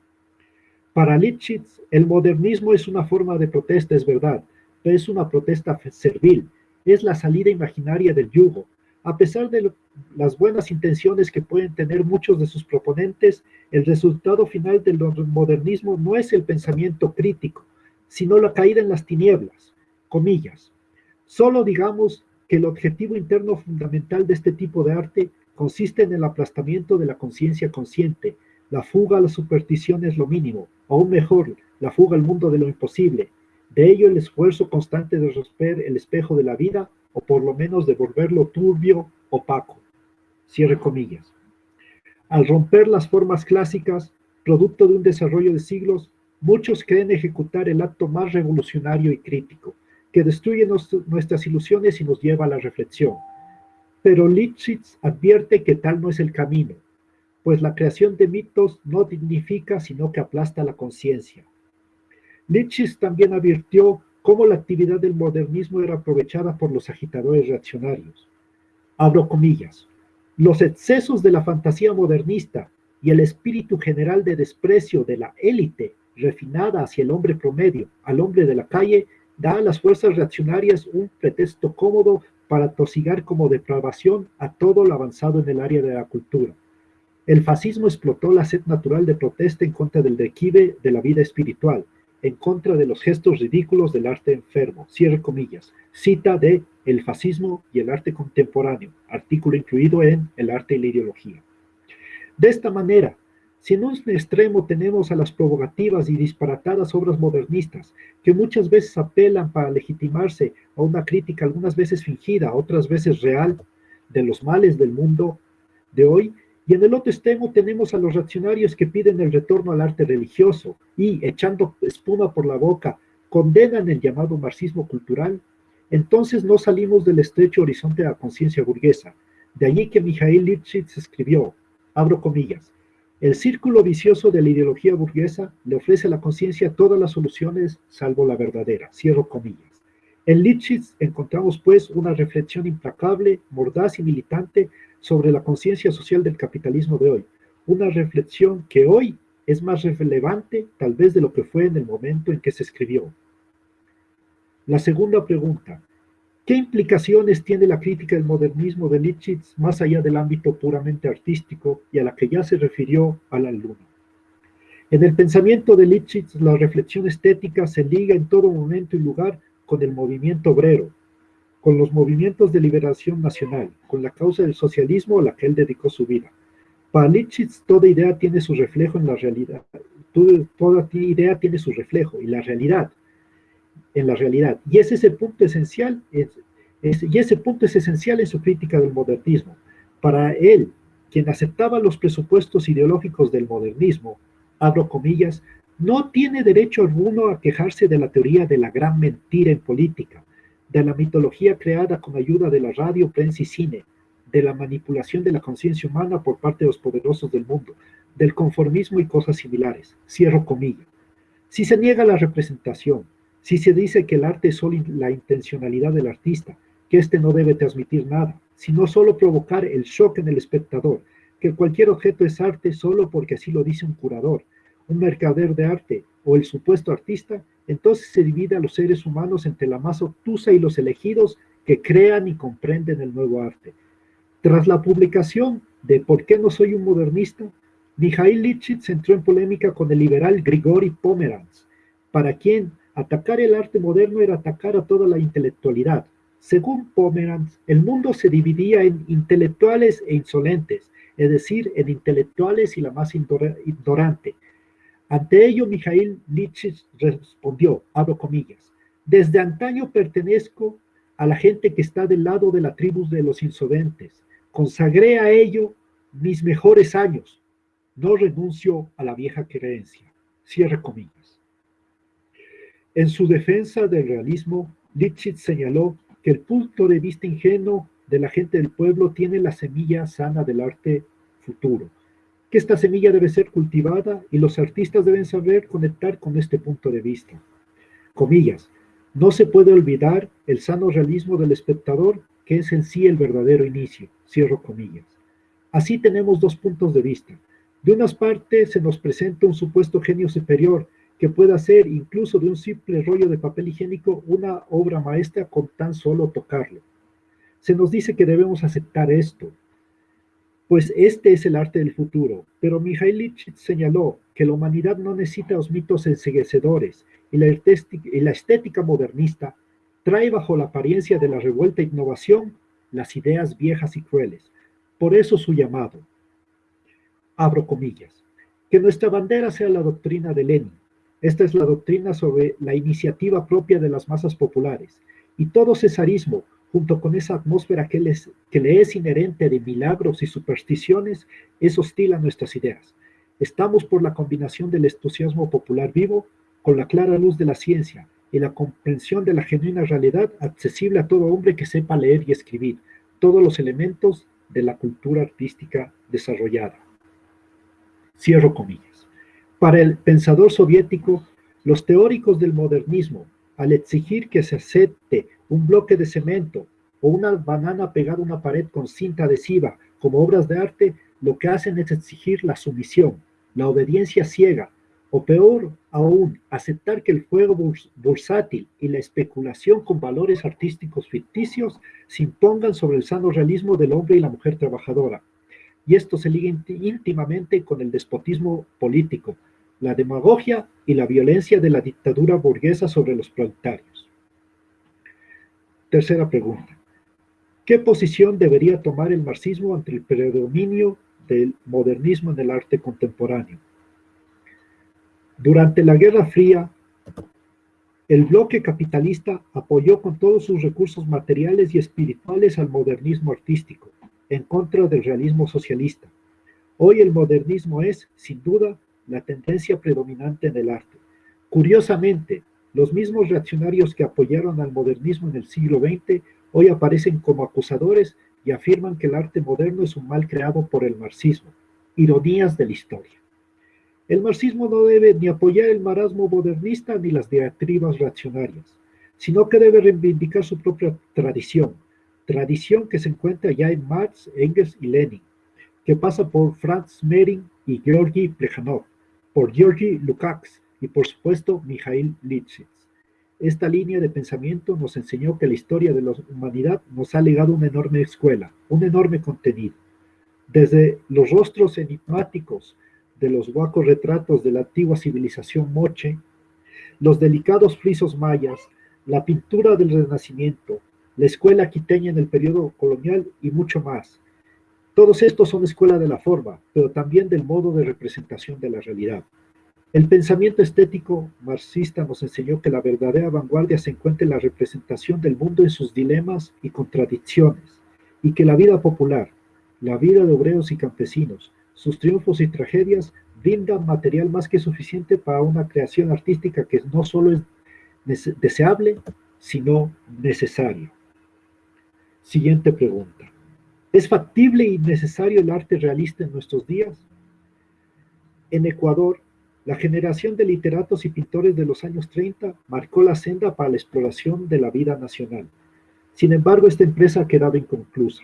Para Lipschitz, el modernismo es una forma de protesta, es verdad, es una protesta servil, es la salida imaginaria del yugo. A pesar de las buenas intenciones que pueden tener muchos de sus proponentes, el resultado final del modernismo no es el pensamiento crítico, sino la caída en las tinieblas, comillas. Solo digamos que el objetivo interno fundamental de este tipo de arte consiste en el aplastamiento de la conciencia consciente, la fuga a la superstición es lo mínimo, aún mejor, la fuga al mundo de lo imposible, de ello el esfuerzo constante de romper el espejo de la vida, o por lo menos de volverlo turbio, opaco. Cierre comillas. Al romper las formas clásicas, producto de un desarrollo de siglos, muchos creen ejecutar el acto más revolucionario y crítico, que destruye nuestras ilusiones y nos lleva a la reflexión. Pero Lipschitz advierte que tal no es el camino, pues la creación de mitos no dignifica sino que aplasta la conciencia. Lipschitz también advirtió cómo la actividad del modernismo era aprovechada por los agitadores reaccionarios. Abro comillas. Los excesos de la fantasía modernista y el espíritu general de desprecio de la élite refinada hacia el hombre promedio, al hombre de la calle, da a las fuerzas reaccionarias un pretexto cómodo para tosigar como depravación a todo lo avanzado en el área de la cultura. El fascismo explotó la sed natural de protesta en contra del declive de la vida espiritual, en contra de los gestos ridículos del arte enfermo, cierre comillas, cita de El fascismo y el arte contemporáneo, artículo incluido en El arte y la ideología. De esta manera, si en un extremo tenemos a las provocativas y disparatadas obras modernistas, que muchas veces apelan para legitimarse a una crítica algunas veces fingida, otras veces real, de los males del mundo de hoy, y en el otro extremo tenemos a los reaccionarios que piden el retorno al arte religioso y, echando espuma por la boca, condenan el llamado marxismo cultural, entonces no salimos del estrecho horizonte de la conciencia burguesa. De allí que Mijail Lipschitz escribió, abro comillas, el círculo vicioso de la ideología burguesa le ofrece a la conciencia todas las soluciones salvo la verdadera, cierro comillas. En Lipschitz encontramos pues una reflexión implacable, mordaz y militante sobre la conciencia social del capitalismo de hoy. Una reflexión que hoy es más relevante tal vez de lo que fue en el momento en que se escribió. La segunda pregunta, ¿Qué implicaciones tiene la crítica del modernismo de Lipschitz más allá del ámbito puramente artístico y a la que ya se refirió al alumno? En el pensamiento de Lipschitz, la reflexión estética se liga en todo momento y lugar con el movimiento obrero, con los movimientos de liberación nacional, con la causa del socialismo a la que él dedicó su vida. Para Lipschitz, toda idea tiene su reflejo en la realidad. Toda idea tiene su reflejo y la realidad en la realidad. Y ese es punto esencial, y ese punto es esencial en su crítica del modernismo. Para él, quien aceptaba los presupuestos ideológicos del modernismo, abro comillas, no tiene derecho alguno a quejarse de la teoría de la gran mentira en política, de la mitología creada con ayuda de la radio, prensa y cine, de la manipulación de la conciencia humana por parte de los poderosos del mundo, del conformismo y cosas similares. Cierro comillas. Si se niega la representación, si se dice que el arte es solo la intencionalidad del artista, que éste no debe transmitir nada, sino solo provocar el shock en el espectador, que cualquier objeto es arte solo porque así lo dice un curador, un mercader de arte o el supuesto artista, entonces se divide a los seres humanos entre la más obtusa y los elegidos que crean y comprenden el nuevo arte. Tras la publicación de ¿Por qué no soy un modernista?, Mikhail Lipschitz entró en polémica con el liberal Grigori Pomerantz, para quien Atacar el arte moderno era atacar a toda la intelectualidad. Según Pomerantz, el mundo se dividía en intelectuales e insolentes, es decir, en intelectuales y la más ignorante. Ante ello, Mijail Lipschitz respondió, abro comillas, desde antaño pertenezco a la gente que está del lado de la tribu de los insolentes. Consagré a ello mis mejores años. No renuncio a la vieja creencia. Cierre comillas. En su defensa del realismo, Lipschitz señaló que el punto de vista ingenuo de la gente del pueblo tiene la semilla sana del arte futuro, que esta semilla debe ser cultivada y los artistas deben saber conectar con este punto de vista. Comillas, no se puede olvidar el sano realismo del espectador, que es en sí el verdadero inicio, cierro comillas. Así tenemos dos puntos de vista. De unas partes se nos presenta un supuesto genio superior que pueda ser incluso de un simple rollo de papel higiénico una obra maestra con tan solo tocarlo. Se nos dice que debemos aceptar esto, pues este es el arte del futuro, pero Mikhailich señaló que la humanidad no necesita los mitos enseguecedores y la, y la estética modernista trae bajo la apariencia de la revuelta e innovación las ideas viejas y crueles. Por eso su llamado. Abro comillas. Que nuestra bandera sea la doctrina de Lenin, esta es la doctrina sobre la iniciativa propia de las masas populares. Y todo cesarismo, junto con esa atmósfera que, le es inherente de milagros y supersticiones, es hostil a nuestras ideas. Estamos por la combinación del entusiasmo popular vivo con la clara luz de la ciencia y la comprensión de la genuina realidad accesible a todo hombre que sepa leer y escribir, todos los elementos de la cultura artística desarrollada. Cierro comillas. Para el pensador soviético, los teóricos del modernismo, al exigir que se acepte un bloque de cemento o una banana pegada a una pared con cinta adhesiva como obras de arte, lo que hacen es exigir la sumisión, la obediencia ciega, o peor aún, aceptar que el juego bursátil y la especulación con valores artísticos ficticios se impongan sobre el sano realismo del hombre y la mujer trabajadora. Y esto se liga íntimamente con el despotismo político, la demagogia y la violencia de la dictadura burguesa sobre los proletarios. Tercera pregunta. ¿Qué posición debería tomar el marxismo ante el predominio del modernismo en el arte contemporáneo? Durante la Guerra Fría, el bloque capitalista apoyó con todos sus recursos materiales y espirituales al modernismo artístico, en contra del realismo socialista. Hoy el modernismo es, sin duda, la tendencia predominante en el arte. Curiosamente, los mismos reaccionarios que apoyaron al modernismo en el siglo XX hoy aparecen como acusadores y afirman que el arte moderno es un mal creado por el marxismo. Ironías de la historia. El marxismo no debe ni apoyar el marasmo modernista ni las diatribas reaccionarias, sino que debe reivindicar su propia tradición, tradición que se encuentra ya en Marx, Engels y Lenin, que pasa por Franz Mehring y Georgi Plekhanov, por Georgi Lukács y por supuesto Mikhail Lipschitz. Esta línea de pensamiento nos enseñó que la historia de la humanidad nos ha legado una enorme escuela, un enorme contenido. Desde los rostros enigmáticos de los guacos retratos de la antigua civilización moche, los delicados frisos mayas, la pintura del Renacimiento, la escuela quiteña en el periodo colonial y mucho más. Todos estos son escuela de la forma, pero también del modo de representación de la realidad. El pensamiento estético marxista nos enseñó que la verdadera vanguardia se encuentra en la representación del mundo en sus dilemas y contradicciones, y que la vida popular, la vida de obreros y campesinos, sus triunfos y tragedias brindan material más que suficiente para una creación artística que no solo es deseable, sino necesario. Siguiente pregunta. ¿Es factible y necesario el arte realista en nuestros días? En Ecuador, la generación de literatos y pintores de los años 30 marcó la senda para la exploración de la vida nacional. Sin embargo, esta empresa ha quedado inconclusa.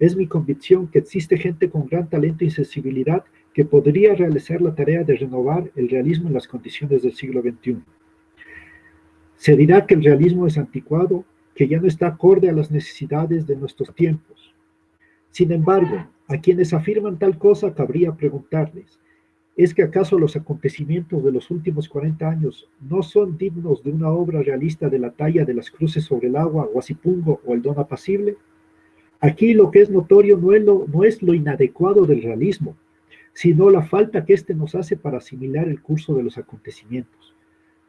Es mi convicción que existe gente con gran talento y sensibilidad que podría realizar la tarea de renovar el realismo en las condiciones del siglo XXI. Se dirá que el realismo es anticuado, que ya no está acorde a las necesidades de nuestros tiempos. Sin embargo, a quienes afirman tal cosa cabría preguntarles, ¿Es que acaso los acontecimientos de los últimos 40 años no son dignos de una obra realista de la talla de las cruces sobre el agua, Guasipungo o el Don Apacible? Aquí lo que es notorio no es lo, no es lo inadecuado del realismo, sino la falta que éste nos hace para asimilar el curso de los acontecimientos.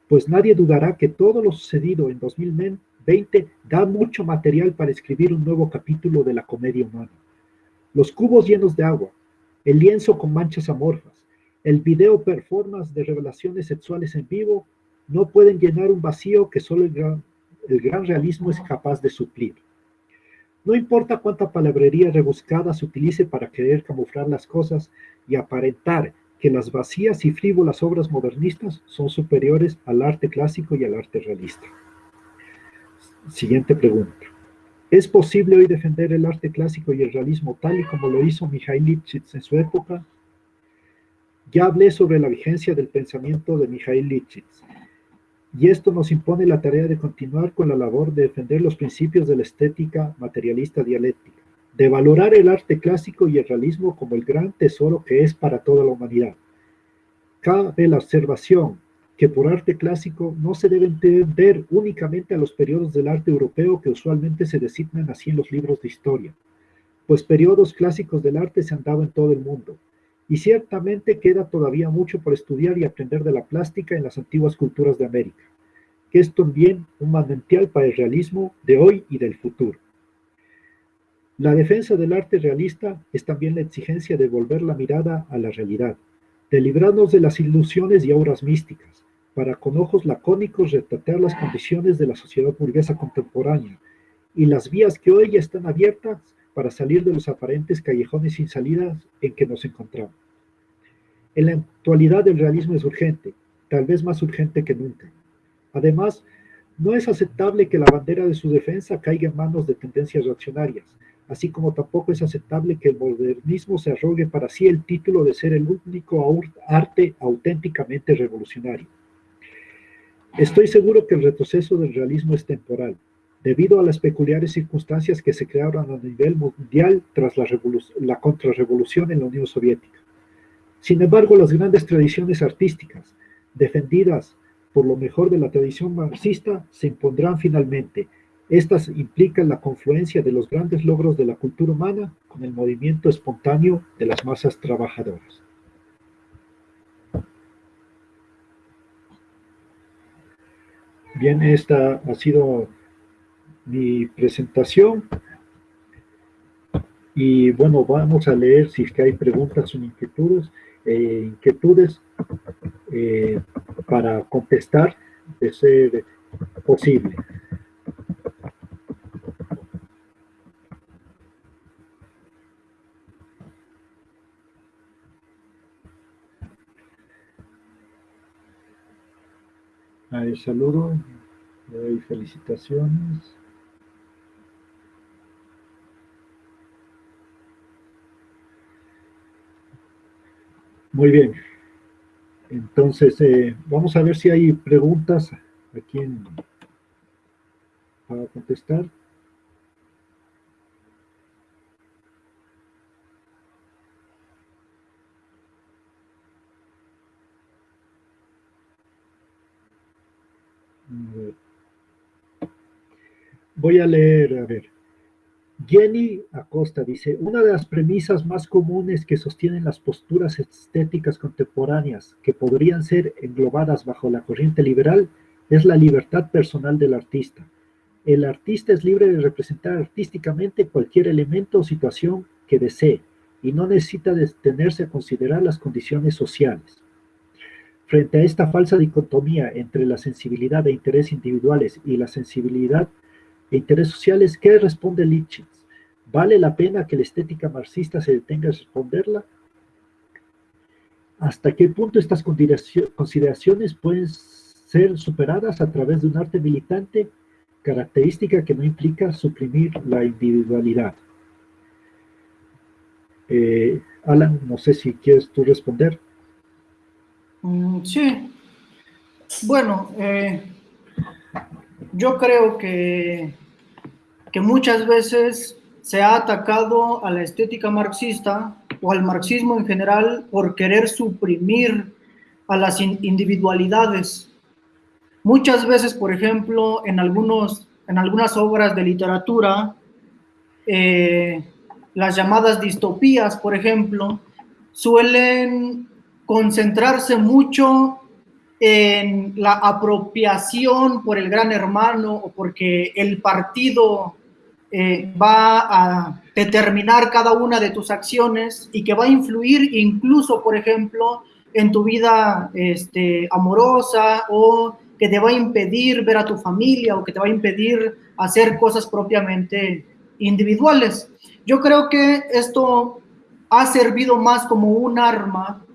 Pues nadie dudará que todo lo sucedido en 2020 da mucho material para escribir un nuevo capítulo de la comedia humana. Los cubos llenos de agua, el lienzo con manchas amorfas, el video performance de revelaciones sexuales en vivo no pueden llenar un vacío que solo el gran, realismo es capaz de suplir. No importa cuánta palabrería rebuscada se utilice para querer camuflar las cosas y aparentar que las vacías y frívolas obras modernistas son superiores al arte clásico y al arte realista. Siguiente pregunta. ¿Es posible hoy defender el arte clásico y el realismo tal y como lo hizo Mikhail Lipschitz en su época? Ya hablé sobre la vigencia del pensamiento de Mikhail Lipschitz, y esto nos impone la tarea de continuar con la labor de defender los principios de la estética materialista dialéctica, de valorar el arte clásico y el realismo como el gran tesoro que es para toda la humanidad. Cabe la observación que por arte clásico no se debe entender únicamente a los periodos del arte europeo que usualmente se designan así en los libros de historia, pues periodos clásicos del arte se han dado en todo el mundo, y ciertamente queda todavía mucho por estudiar y aprender de la plástica en las antiguas culturas de América, que es también un manantial para el realismo de hoy y del futuro. La defensa del arte realista es también la exigencia de volver la mirada a la realidad, de librarnos de las ilusiones y auras místicas, para con ojos lacónicos retratar las condiciones de la sociedad burguesa contemporánea y las vías que hoy están abiertas para salir de los aparentes callejones sin salidas en que nos encontramos. En la actualidad el realismo es urgente, tal vez más urgente que nunca. Además, no es aceptable que la bandera de su defensa caiga en manos de tendencias reaccionarias, así como tampoco es aceptable que el modernismo se arrogue para sí el título de ser el único arte auténticamente revolucionario. Estoy seguro que el retroceso del realismo es temporal, debido a las peculiares circunstancias que se crearon a nivel mundial tras la, la contrarrevolución en la Unión Soviética. Sin embargo, las grandes tradiciones artísticas, defendidas por lo mejor de la tradición marxista, se impondrán finalmente. Estas implican la confluencia de los grandes logros de la cultura humana con el movimiento espontáneo de las masas trabajadoras. Bien, esta ha sido mi presentación. Y bueno, vamos a leer si es que hay preguntas o inquietudes, eh, inquietudes eh, para contestar de ser posible. Ahí saludo y felicitaciones. Muy bien. Entonces, eh, vamos a ver si hay preguntas aquí en, a contestar. Voy a leer, a ver. Jenny Acosta dice, una de las premisas más comunes que sostienen las posturas estéticas contemporáneas que podrían ser englobadas bajo la corriente liberal es la libertad personal del artista. El artista es libre de representar artísticamente cualquier elemento o situación que desee y no necesita detenerse a considerar las condiciones sociales. Frente a esta falsa dicotomía entre la sensibilidad e interés individuales y la sensibilidad e intereses sociales, ¿qué responde Lipschitz? ¿Vale la pena que la estética marxista se detenga a responderla? ¿Hasta qué punto estas consideraciones pueden ser superadas a través de un arte militante, característica que no implica suprimir la individualidad? Eh, Alan, no sé si quieres tú responder. Mm, sí. Bueno, eh, yo creo que que muchas veces se ha atacado a la estética marxista o al marxismo en general por querer suprimir a las individualidades. Muchas veces, por ejemplo, en, algunos, en algunas obras de literatura, eh, las llamadas distopías, por ejemplo, suelen concentrarse mucho en la apropiación por el gran hermano o porque el partido eh, va a determinar cada una de tus acciones y que va a influir incluso, por ejemplo, en tu vida este, amorosa o que te va a impedir ver a tu familia o que te va a impedir hacer cosas propiamente individuales. Yo creo que esto ha servido más como un arma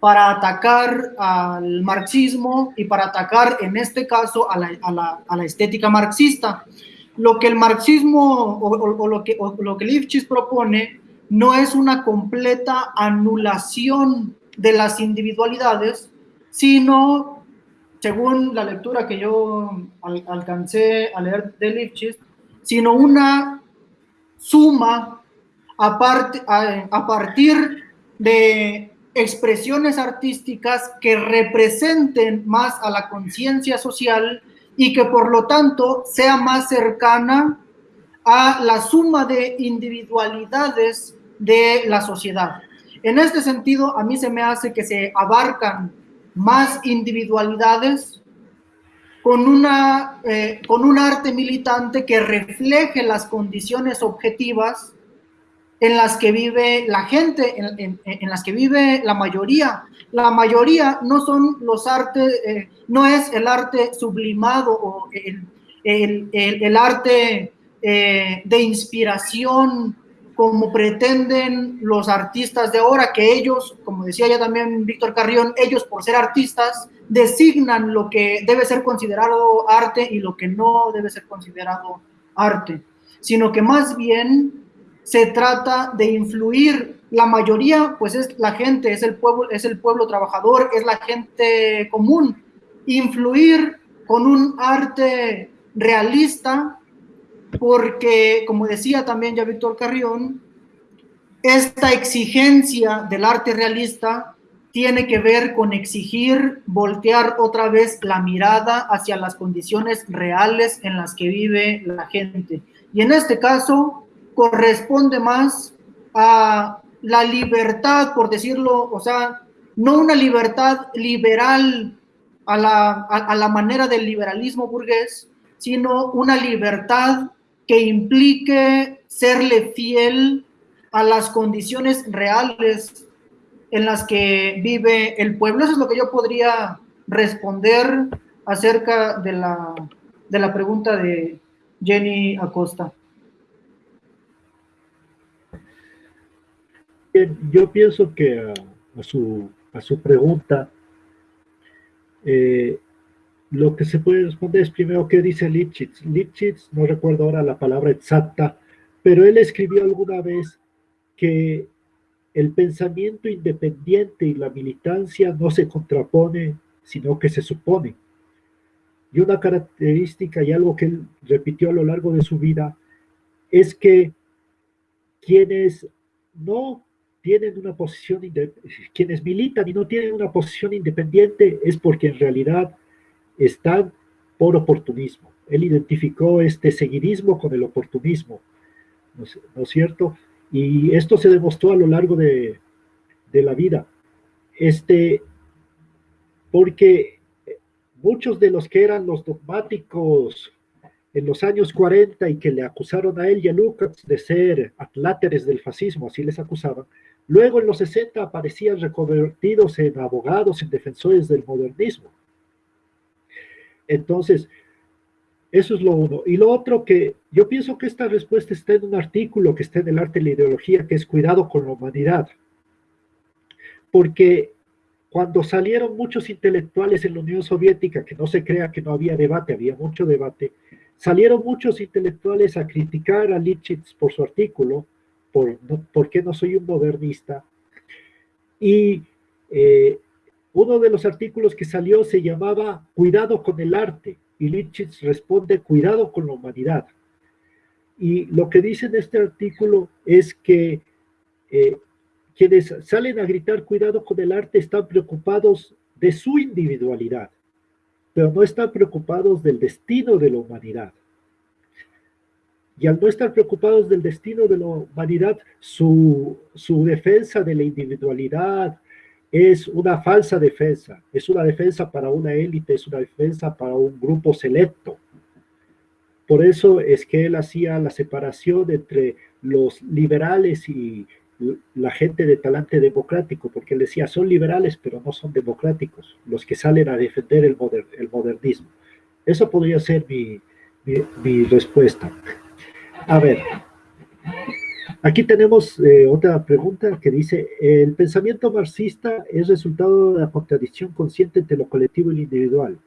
para atacar al marxismo y para atacar, en este caso, a la, a la, a la estética marxista lo que el marxismo o, lo, que, lo que propone no es una completa anulación de las individualidades, sino, según la lectura que yo alcancé a leer de Lifchitz, sino una suma a, a partir de expresiones artísticas que representen más a la conciencia social y que por lo tanto sea más cercana a la suma de individualidades de la sociedad. En este sentido, a mí se me hace que se abarcan más individualidades con, una, eh, con un arte militante que refleje las condiciones objetivas en las que vive la gente, en, las que vive la mayoría. La mayoría no son los artes, eh, no es el arte sublimado o el, arte eh, de inspiración como pretenden los artistas de ahora, que ellos, como decía ya también Víctor Carrión, ellos por ser artistas designan lo que debe ser considerado arte y lo que no debe ser considerado arte, sino que más bien se trata de influir. La mayoría, pues es la gente, es el pueblo, es el pueblo trabajador, es la gente común. Influir con un arte realista, porque, como decía también ya Víctor Carrión, esta exigencia del arte realista tiene que ver con exigir voltear otra vez la mirada hacia las condiciones reales en las que vive la gente. Y en este caso, corresponde más a la libertad, por decirlo, o sea, no una libertad liberal a la, a, la manera del liberalismo burgués, sino una libertad que implique serle fiel a las condiciones reales en las que vive el pueblo. Eso es lo que yo podría responder acerca de la, de la pregunta de Jenny Acosta. Yo pienso que a, su, a su, pregunta, eh, lo que se puede responder es primero qué dice Lipschitz. Lipschitz, no recuerdo ahora la palabra exacta, pero él escribió alguna vez que el pensamiento independiente y la militancia no se contrapone, sino que se supone. Y una característica y algo que él repitió a lo largo de su vida es que quienes no tienen una posición, quienes militan y no tienen una posición independiente es porque en realidad están por oportunismo. Él identificó este seguidismo con el oportunismo, ¿no es, cierto? Y esto se demostró a lo largo de, de la vida. Este, porque muchos de los que eran los dogmáticos en los años 40 y que le acusaron a él y a Lucas de ser atláteres del fascismo, así les acusaban, luego en los 60 aparecían reconvertidos en abogados, en defensores del modernismo. Entonces, eso es lo uno. Y lo otro que yo pienso que esta respuesta está en un artículo que está en el arte y la ideología, que es Cuidado con la humanidad. Porque cuando salieron muchos intelectuales en la Unión Soviética, que no se crea que no había debate, había mucho debate, salieron muchos intelectuales a criticar a Lipschitz por su artículo, por, por qué no soy un modernista, y eh, uno de los artículos que salió se llamaba Cuidado con el arte, y Lipschitz responde Cuidado con la humanidad. Y lo que dice en este artículo es que eh, quienes salen a gritar cuidado con el arte están preocupados de su individualidad, pero no están preocupados del destino de la humanidad. Y al no estar preocupados del destino de la humanidad, su, su defensa de la individualidad es una falsa defensa, es una defensa para una élite, es una defensa para un grupo selecto. Por eso es que él hacía la separación entre los liberales y la gente de talante democrático, porque él decía, son liberales, pero no son democráticos, los que salen a defender el, el modernismo. Eso podría ser mi, mi, respuesta. A ver, aquí tenemos eh, otra pregunta que dice, ¿el pensamiento marxista es resultado de la contradicción consciente entre lo colectivo y lo individual?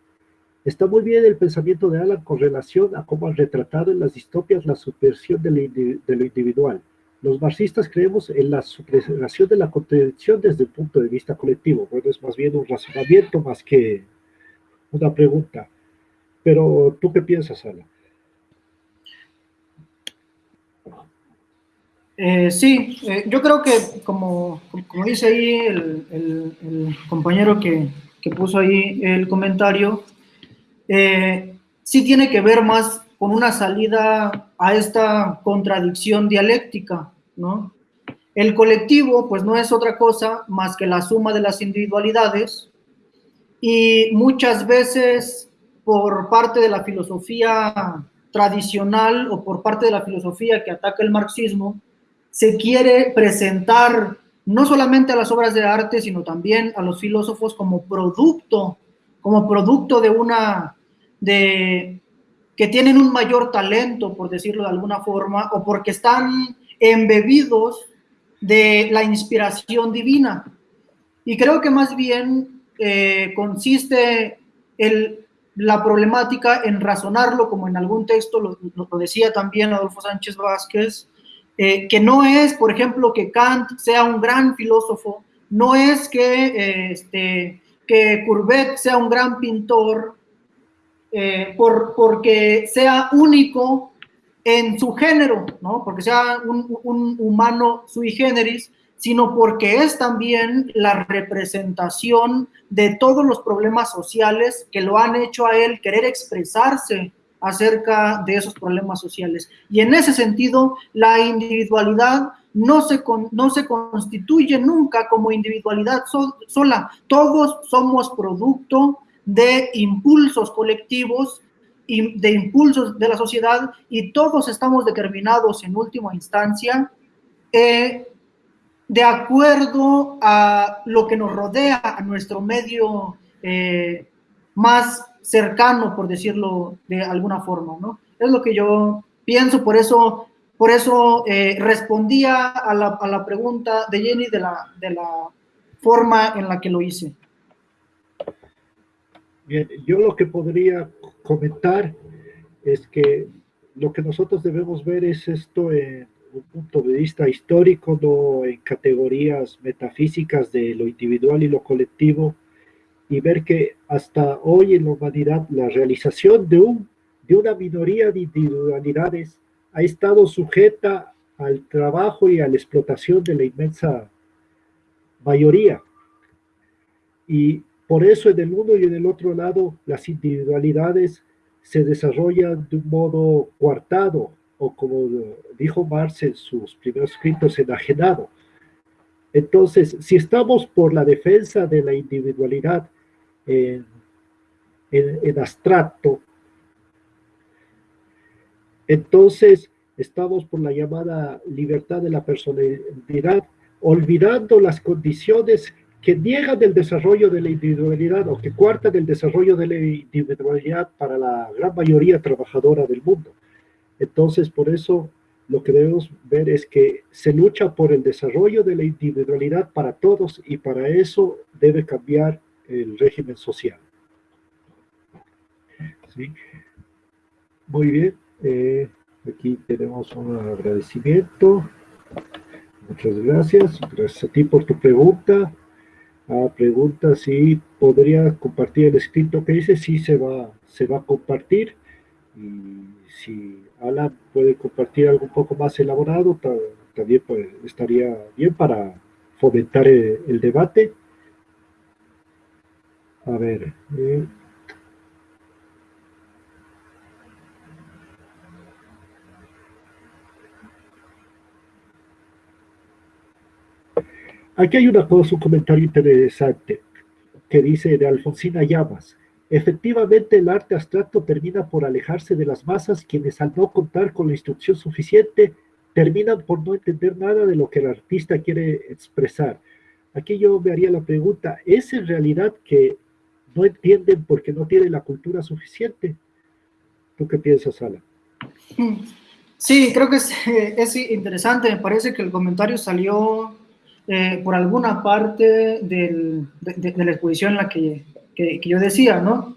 Está muy bien el pensamiento de Alan con relación a cómo han retratado en las distopias la subversión de lo individual los marxistas creemos en la superación de la contradicción desde el punto de vista colectivo. Bueno, es más bien un razonamiento más que una pregunta. Pero, ¿tú qué piensas, Ana? Eh, sí, eh, yo creo que como, como dice ahí el, compañero que, puso ahí el comentario, eh, sí tiene que ver más con una salida a esta contradicción dialéctica, ¿no? El colectivo, pues no es otra cosa más que la suma de las individualidades y muchas veces por parte de la filosofía tradicional o por parte de la filosofía que ataca el marxismo, se quiere presentar no solamente a las obras de arte, sino también a los filósofos como producto, como producto de una, de, que tienen un mayor talento, por decirlo de alguna forma, o porque están embebidos de la inspiración divina. Y creo que más bien eh, consiste el, la problemática en razonarlo, como en algún texto lo, decía también Adolfo Sánchez Vázquez, eh, que no es, por ejemplo, que Kant sea un gran filósofo, no es que, eh, este, que Courbet sea un gran pintor, por, porque sea único en su género, ¿no? Porque sea un, un, humano sui generis, sino porque es también la representación de todos los problemas sociales que lo han hecho a él querer expresarse acerca de esos problemas sociales. Y en ese sentido, la individualidad no se, no se constituye nunca como individualidad sola. Todos somos producto de impulsos colectivos de impulsos de la sociedad y todos estamos determinados en última instancia eh, de acuerdo a lo que nos rodea, a nuestro medio eh, más cercano, por decirlo de alguna forma, ¿no? Es lo que yo pienso, por eso, por eso eh, respondía a la, a la, pregunta de Jenny de la, de la forma en la que lo hice. Bien, yo lo que podría comentar es que lo que nosotros debemos ver es esto en un punto de vista histórico, no en categorías metafísicas de lo individual y lo colectivo, y ver que hasta hoy en la humanidad la realización de, un, de una minoría de individualidades ha estado sujeta al trabajo y a la explotación de la inmensa mayoría. Y por eso en el uno y en el otro lado las individualidades se desarrollan de un modo coartado o como dijo Marx en sus primeros escritos, enajenado. Entonces, si estamos por la defensa de la individualidad en, en abstracto, entonces estamos por la llamada libertad de la personalidad, olvidando las condiciones que niegan el desarrollo de la individualidad o que cuartan el desarrollo de la individualidad para la gran mayoría trabajadora del mundo. Entonces, por eso lo que debemos ver es que se lucha por el desarrollo de la individualidad para todos y para eso debe cambiar el régimen social. Muy bien, eh, aquí tenemos un agradecimiento. Muchas gracias. Gracias a ti por tu pregunta. Ah, pregunta si podría compartir el escrito que dice, sí se va, se va a compartir. Y si Alan puede compartir algo un poco más elaborado, también pues, estaría bien para fomentar el, debate. A ver. Eh. Aquí hay una cosa, un comentario interesante que dice de Alfonsina Llamas. Efectivamente, el arte abstracto termina por alejarse de las masas, quienes al no contar con la instrucción suficiente, terminan por no entender nada de lo que el artista quiere expresar. Aquí yo me haría la pregunta, ¿es en realidad que no entienden porque no tienen la cultura suficiente? ¿Tú qué piensas, Ala? Sí, creo que es, interesante. Me parece que el comentario salió eh, por alguna parte de, de, la exposición en la que que, yo decía, ¿no?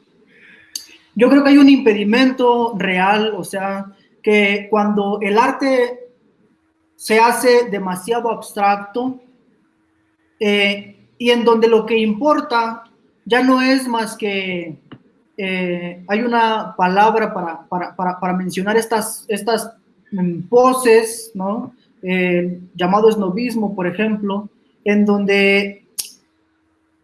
Yo creo que hay un impedimento real, o sea, que cuando el arte se hace demasiado abstracto eh, y en donde lo que importa ya no es más que eh, hay una palabra para, para, para, mencionar estas, estas mm, poses, ¿no? Eh, llamado esnovismo, por ejemplo, en donde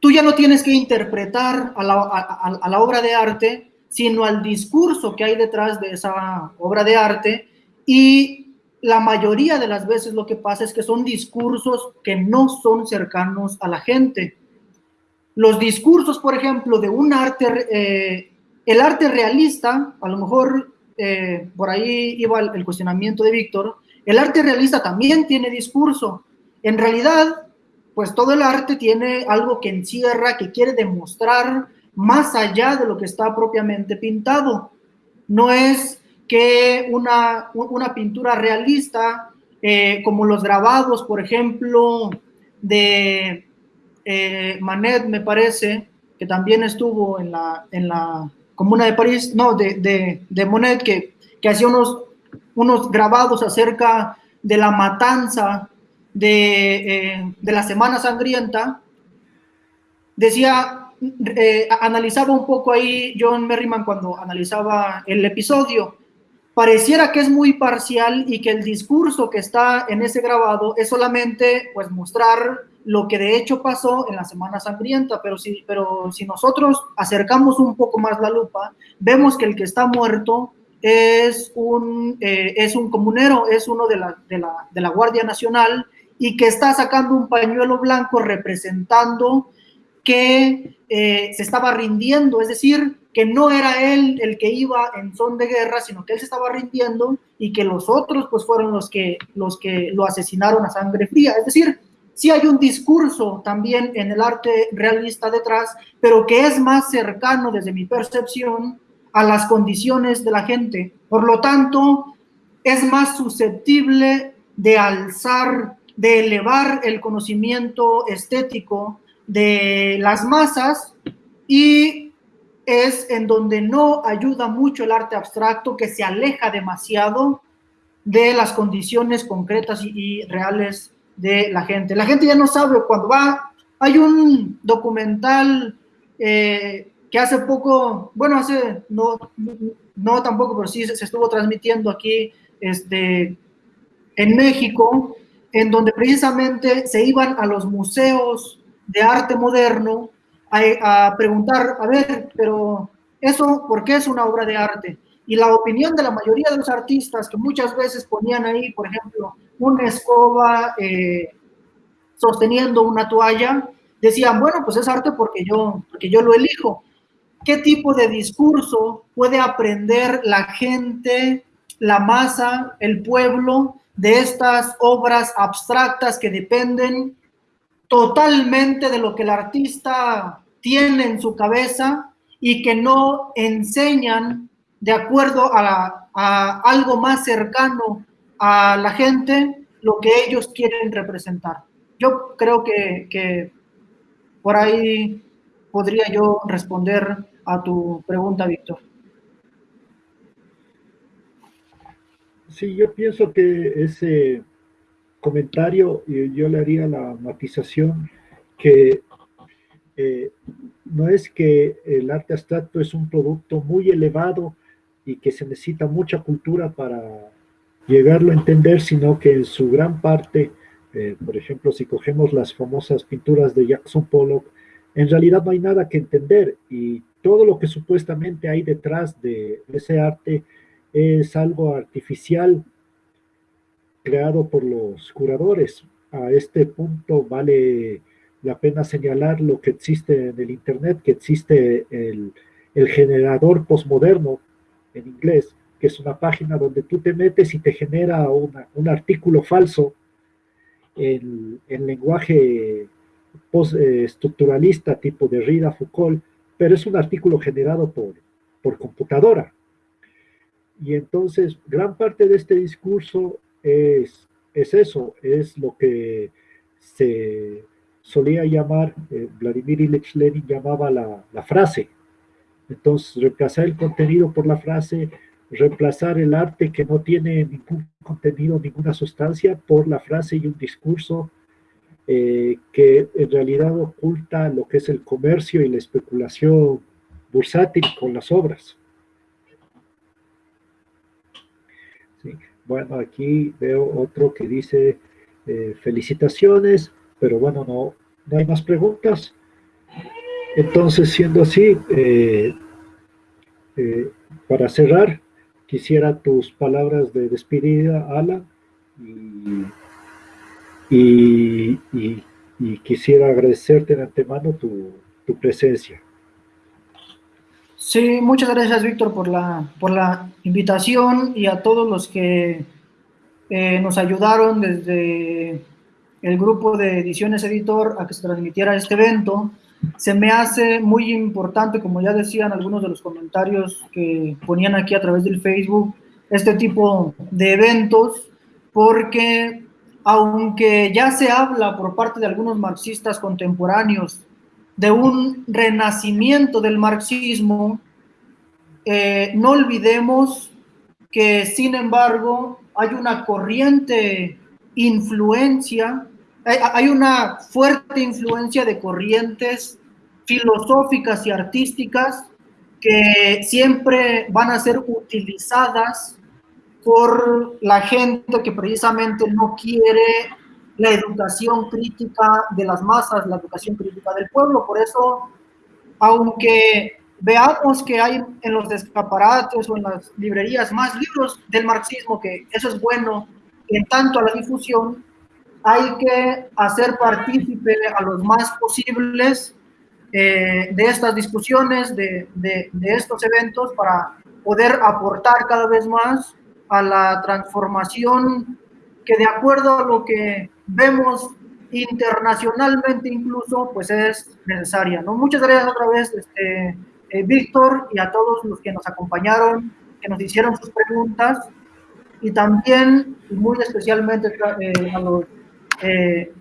tú ya no tienes que interpretar a la, obra de arte, sino al discurso que hay detrás de esa obra de arte y la mayoría de las veces lo que pasa es que son discursos que no son cercanos a la gente. Los discursos, por ejemplo, de un arte, eh, el arte realista, a lo mejor eh, por ahí iba el cuestionamiento de Víctor, el arte realista también tiene discurso. En realidad, pues todo el arte tiene algo que encierra, que quiere demostrar más allá de lo que está propiamente pintado. No es que una, una pintura realista, eh, como los grabados, por ejemplo, de eh, Manet, me parece, que también estuvo en la, en la Comuna de París, no, de, de, Monet, que, que hacía unos, unos grabados acerca de la matanza eh, de, la Semana Sangrienta, decía, eh, analizaba un poco ahí John Merriman cuando analizaba el episodio, pareciera que es muy parcial y que el discurso que está en ese grabado es solamente pues mostrar lo que de hecho pasó en la Semana Sangrienta, pero si, pero si nosotros acercamos un poco más la lupa, vemos que el que está muerto es un, eh, es un comunero, es uno de la, de la, de la Guardia Nacional y que está sacando un pañuelo blanco representando que eh, se estaba rindiendo, es decir, que no era él el que iba en son de guerra, sino que él se estaba rindiendo y que los otros pues fueron los que, los que lo asesinaron a sangre fría. Es decir, sí hay un discurso también en el arte realista detrás, pero que es más cercano desde mi percepción a las condiciones de la gente. Por lo tanto, es más susceptible de alzar de elevar el conocimiento estético de las masas y es en donde no ayuda mucho el arte abstracto, que se aleja demasiado de las condiciones concretas y, reales de la gente. La gente ya no sabe cuando va, hay un documental eh, que hace poco, bueno, hace, no, no tampoco, pero sí se, estuvo transmitiendo aquí este, en México, en donde precisamente se iban a los museos de arte moderno a, a preguntar, a ver, pero eso, ¿por qué es una obra de arte? Y la opinión de la mayoría de los artistas que muchas veces ponían ahí, por ejemplo, una escoba eh, sosteniendo una toalla, decían, bueno, pues es arte porque yo, porque yo lo elijo. ¿Qué tipo de discurso puede aprender la gente, la masa, el pueblo de estas obras abstractas que dependen totalmente de lo que el artista tiene en su cabeza y que no enseñan de acuerdo a, algo más cercano a la gente lo que ellos quieren representar. Yo creo que, por ahí podría yo responder a tu pregunta, Víctor. Sí, yo pienso que ese comentario, yo le haría la matización que eh, no es que el arte abstracto es un producto muy elevado y que se necesita mucha cultura para llegarlo a entender, sino que en su gran parte, eh, por ejemplo, si cogemos las famosas pinturas de Jackson Pollock, en realidad no hay nada que entender y todo lo que supuestamente hay detrás de ese arte es algo artificial creado por los curadores. A este punto vale la pena señalar lo que existe en el Internet, que existe el, generador postmoderno en inglés, que es una página donde tú te metes y te genera un artículo falso en, lenguaje post-estructuralista tipo de Rida Foucault, pero es un artículo generado por, por computadora. Y entonces, gran parte de este discurso es, es eso, es lo que se solía llamar, eh, Vladimir Ilich Lenin llamaba la, la, frase. Entonces, reemplazar el contenido por la frase, reemplazar el arte que no tiene ningún contenido, ninguna sustancia, por la frase y un discurso eh, que en realidad oculta lo que es el comercio y la especulación bursátil con las obras. Bueno, aquí veo otro que dice eh, felicitaciones, pero bueno, no, no hay más preguntas. Entonces, siendo así, eh, eh, para cerrar, quisiera tus palabras de despedida, Ala, y, quisiera agradecerte de antemano tu, presencia. Sí, muchas gracias Víctor por la, por la invitación y a todos los que eh, nos ayudaron desde el grupo de Ediciones Editor a que se transmitiera este evento. Se me hace muy importante, como ya decían algunos de los comentarios que ponían aquí a través del Facebook, este tipo de eventos, porque aunque ya se habla por parte de algunos marxistas contemporáneos de un renacimiento del marxismo, eh, no olvidemos que, sin embargo, hay una corriente influencia, hay, una fuerte influencia de corrientes filosóficas y artísticas que siempre van a ser utilizadas por la gente que precisamente no quiere la educación crítica de las masas, la educación crítica del pueblo. Por eso, aunque veamos que hay en los escaparates o en las librerías más libros del marxismo, que eso es bueno en tanto a la difusión, hay que hacer partícipe a los más posibles eh, de estas discusiones, de, de, de estos eventos, para poder aportar cada vez más a la transformación que de acuerdo a lo que vemos internacionalmente incluso, pues es necesaria, ¿no? Muchas gracias otra vez, este, eh, Víctor, y a todos los que nos acompañaron, que nos hicieron sus preguntas, y también, muy especialmente eh, a los eh,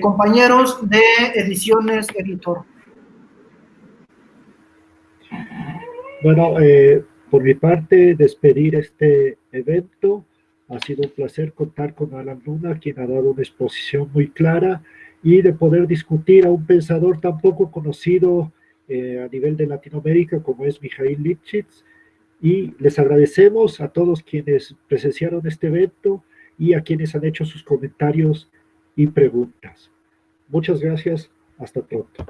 compañeros de Ediciones Editor. Bueno, por mi parte, despedir este evento. Ha sido un placer contar con Alan Luna, quien ha dado una exposición muy clara y de poder discutir a un pensador tan poco conocido eh, a nivel de Latinoamérica, como es Mijail Lipschitz, y les agradecemos a todos quienes presenciaron este evento y a quienes han hecho sus comentarios y preguntas. Muchas gracias. Hasta pronto.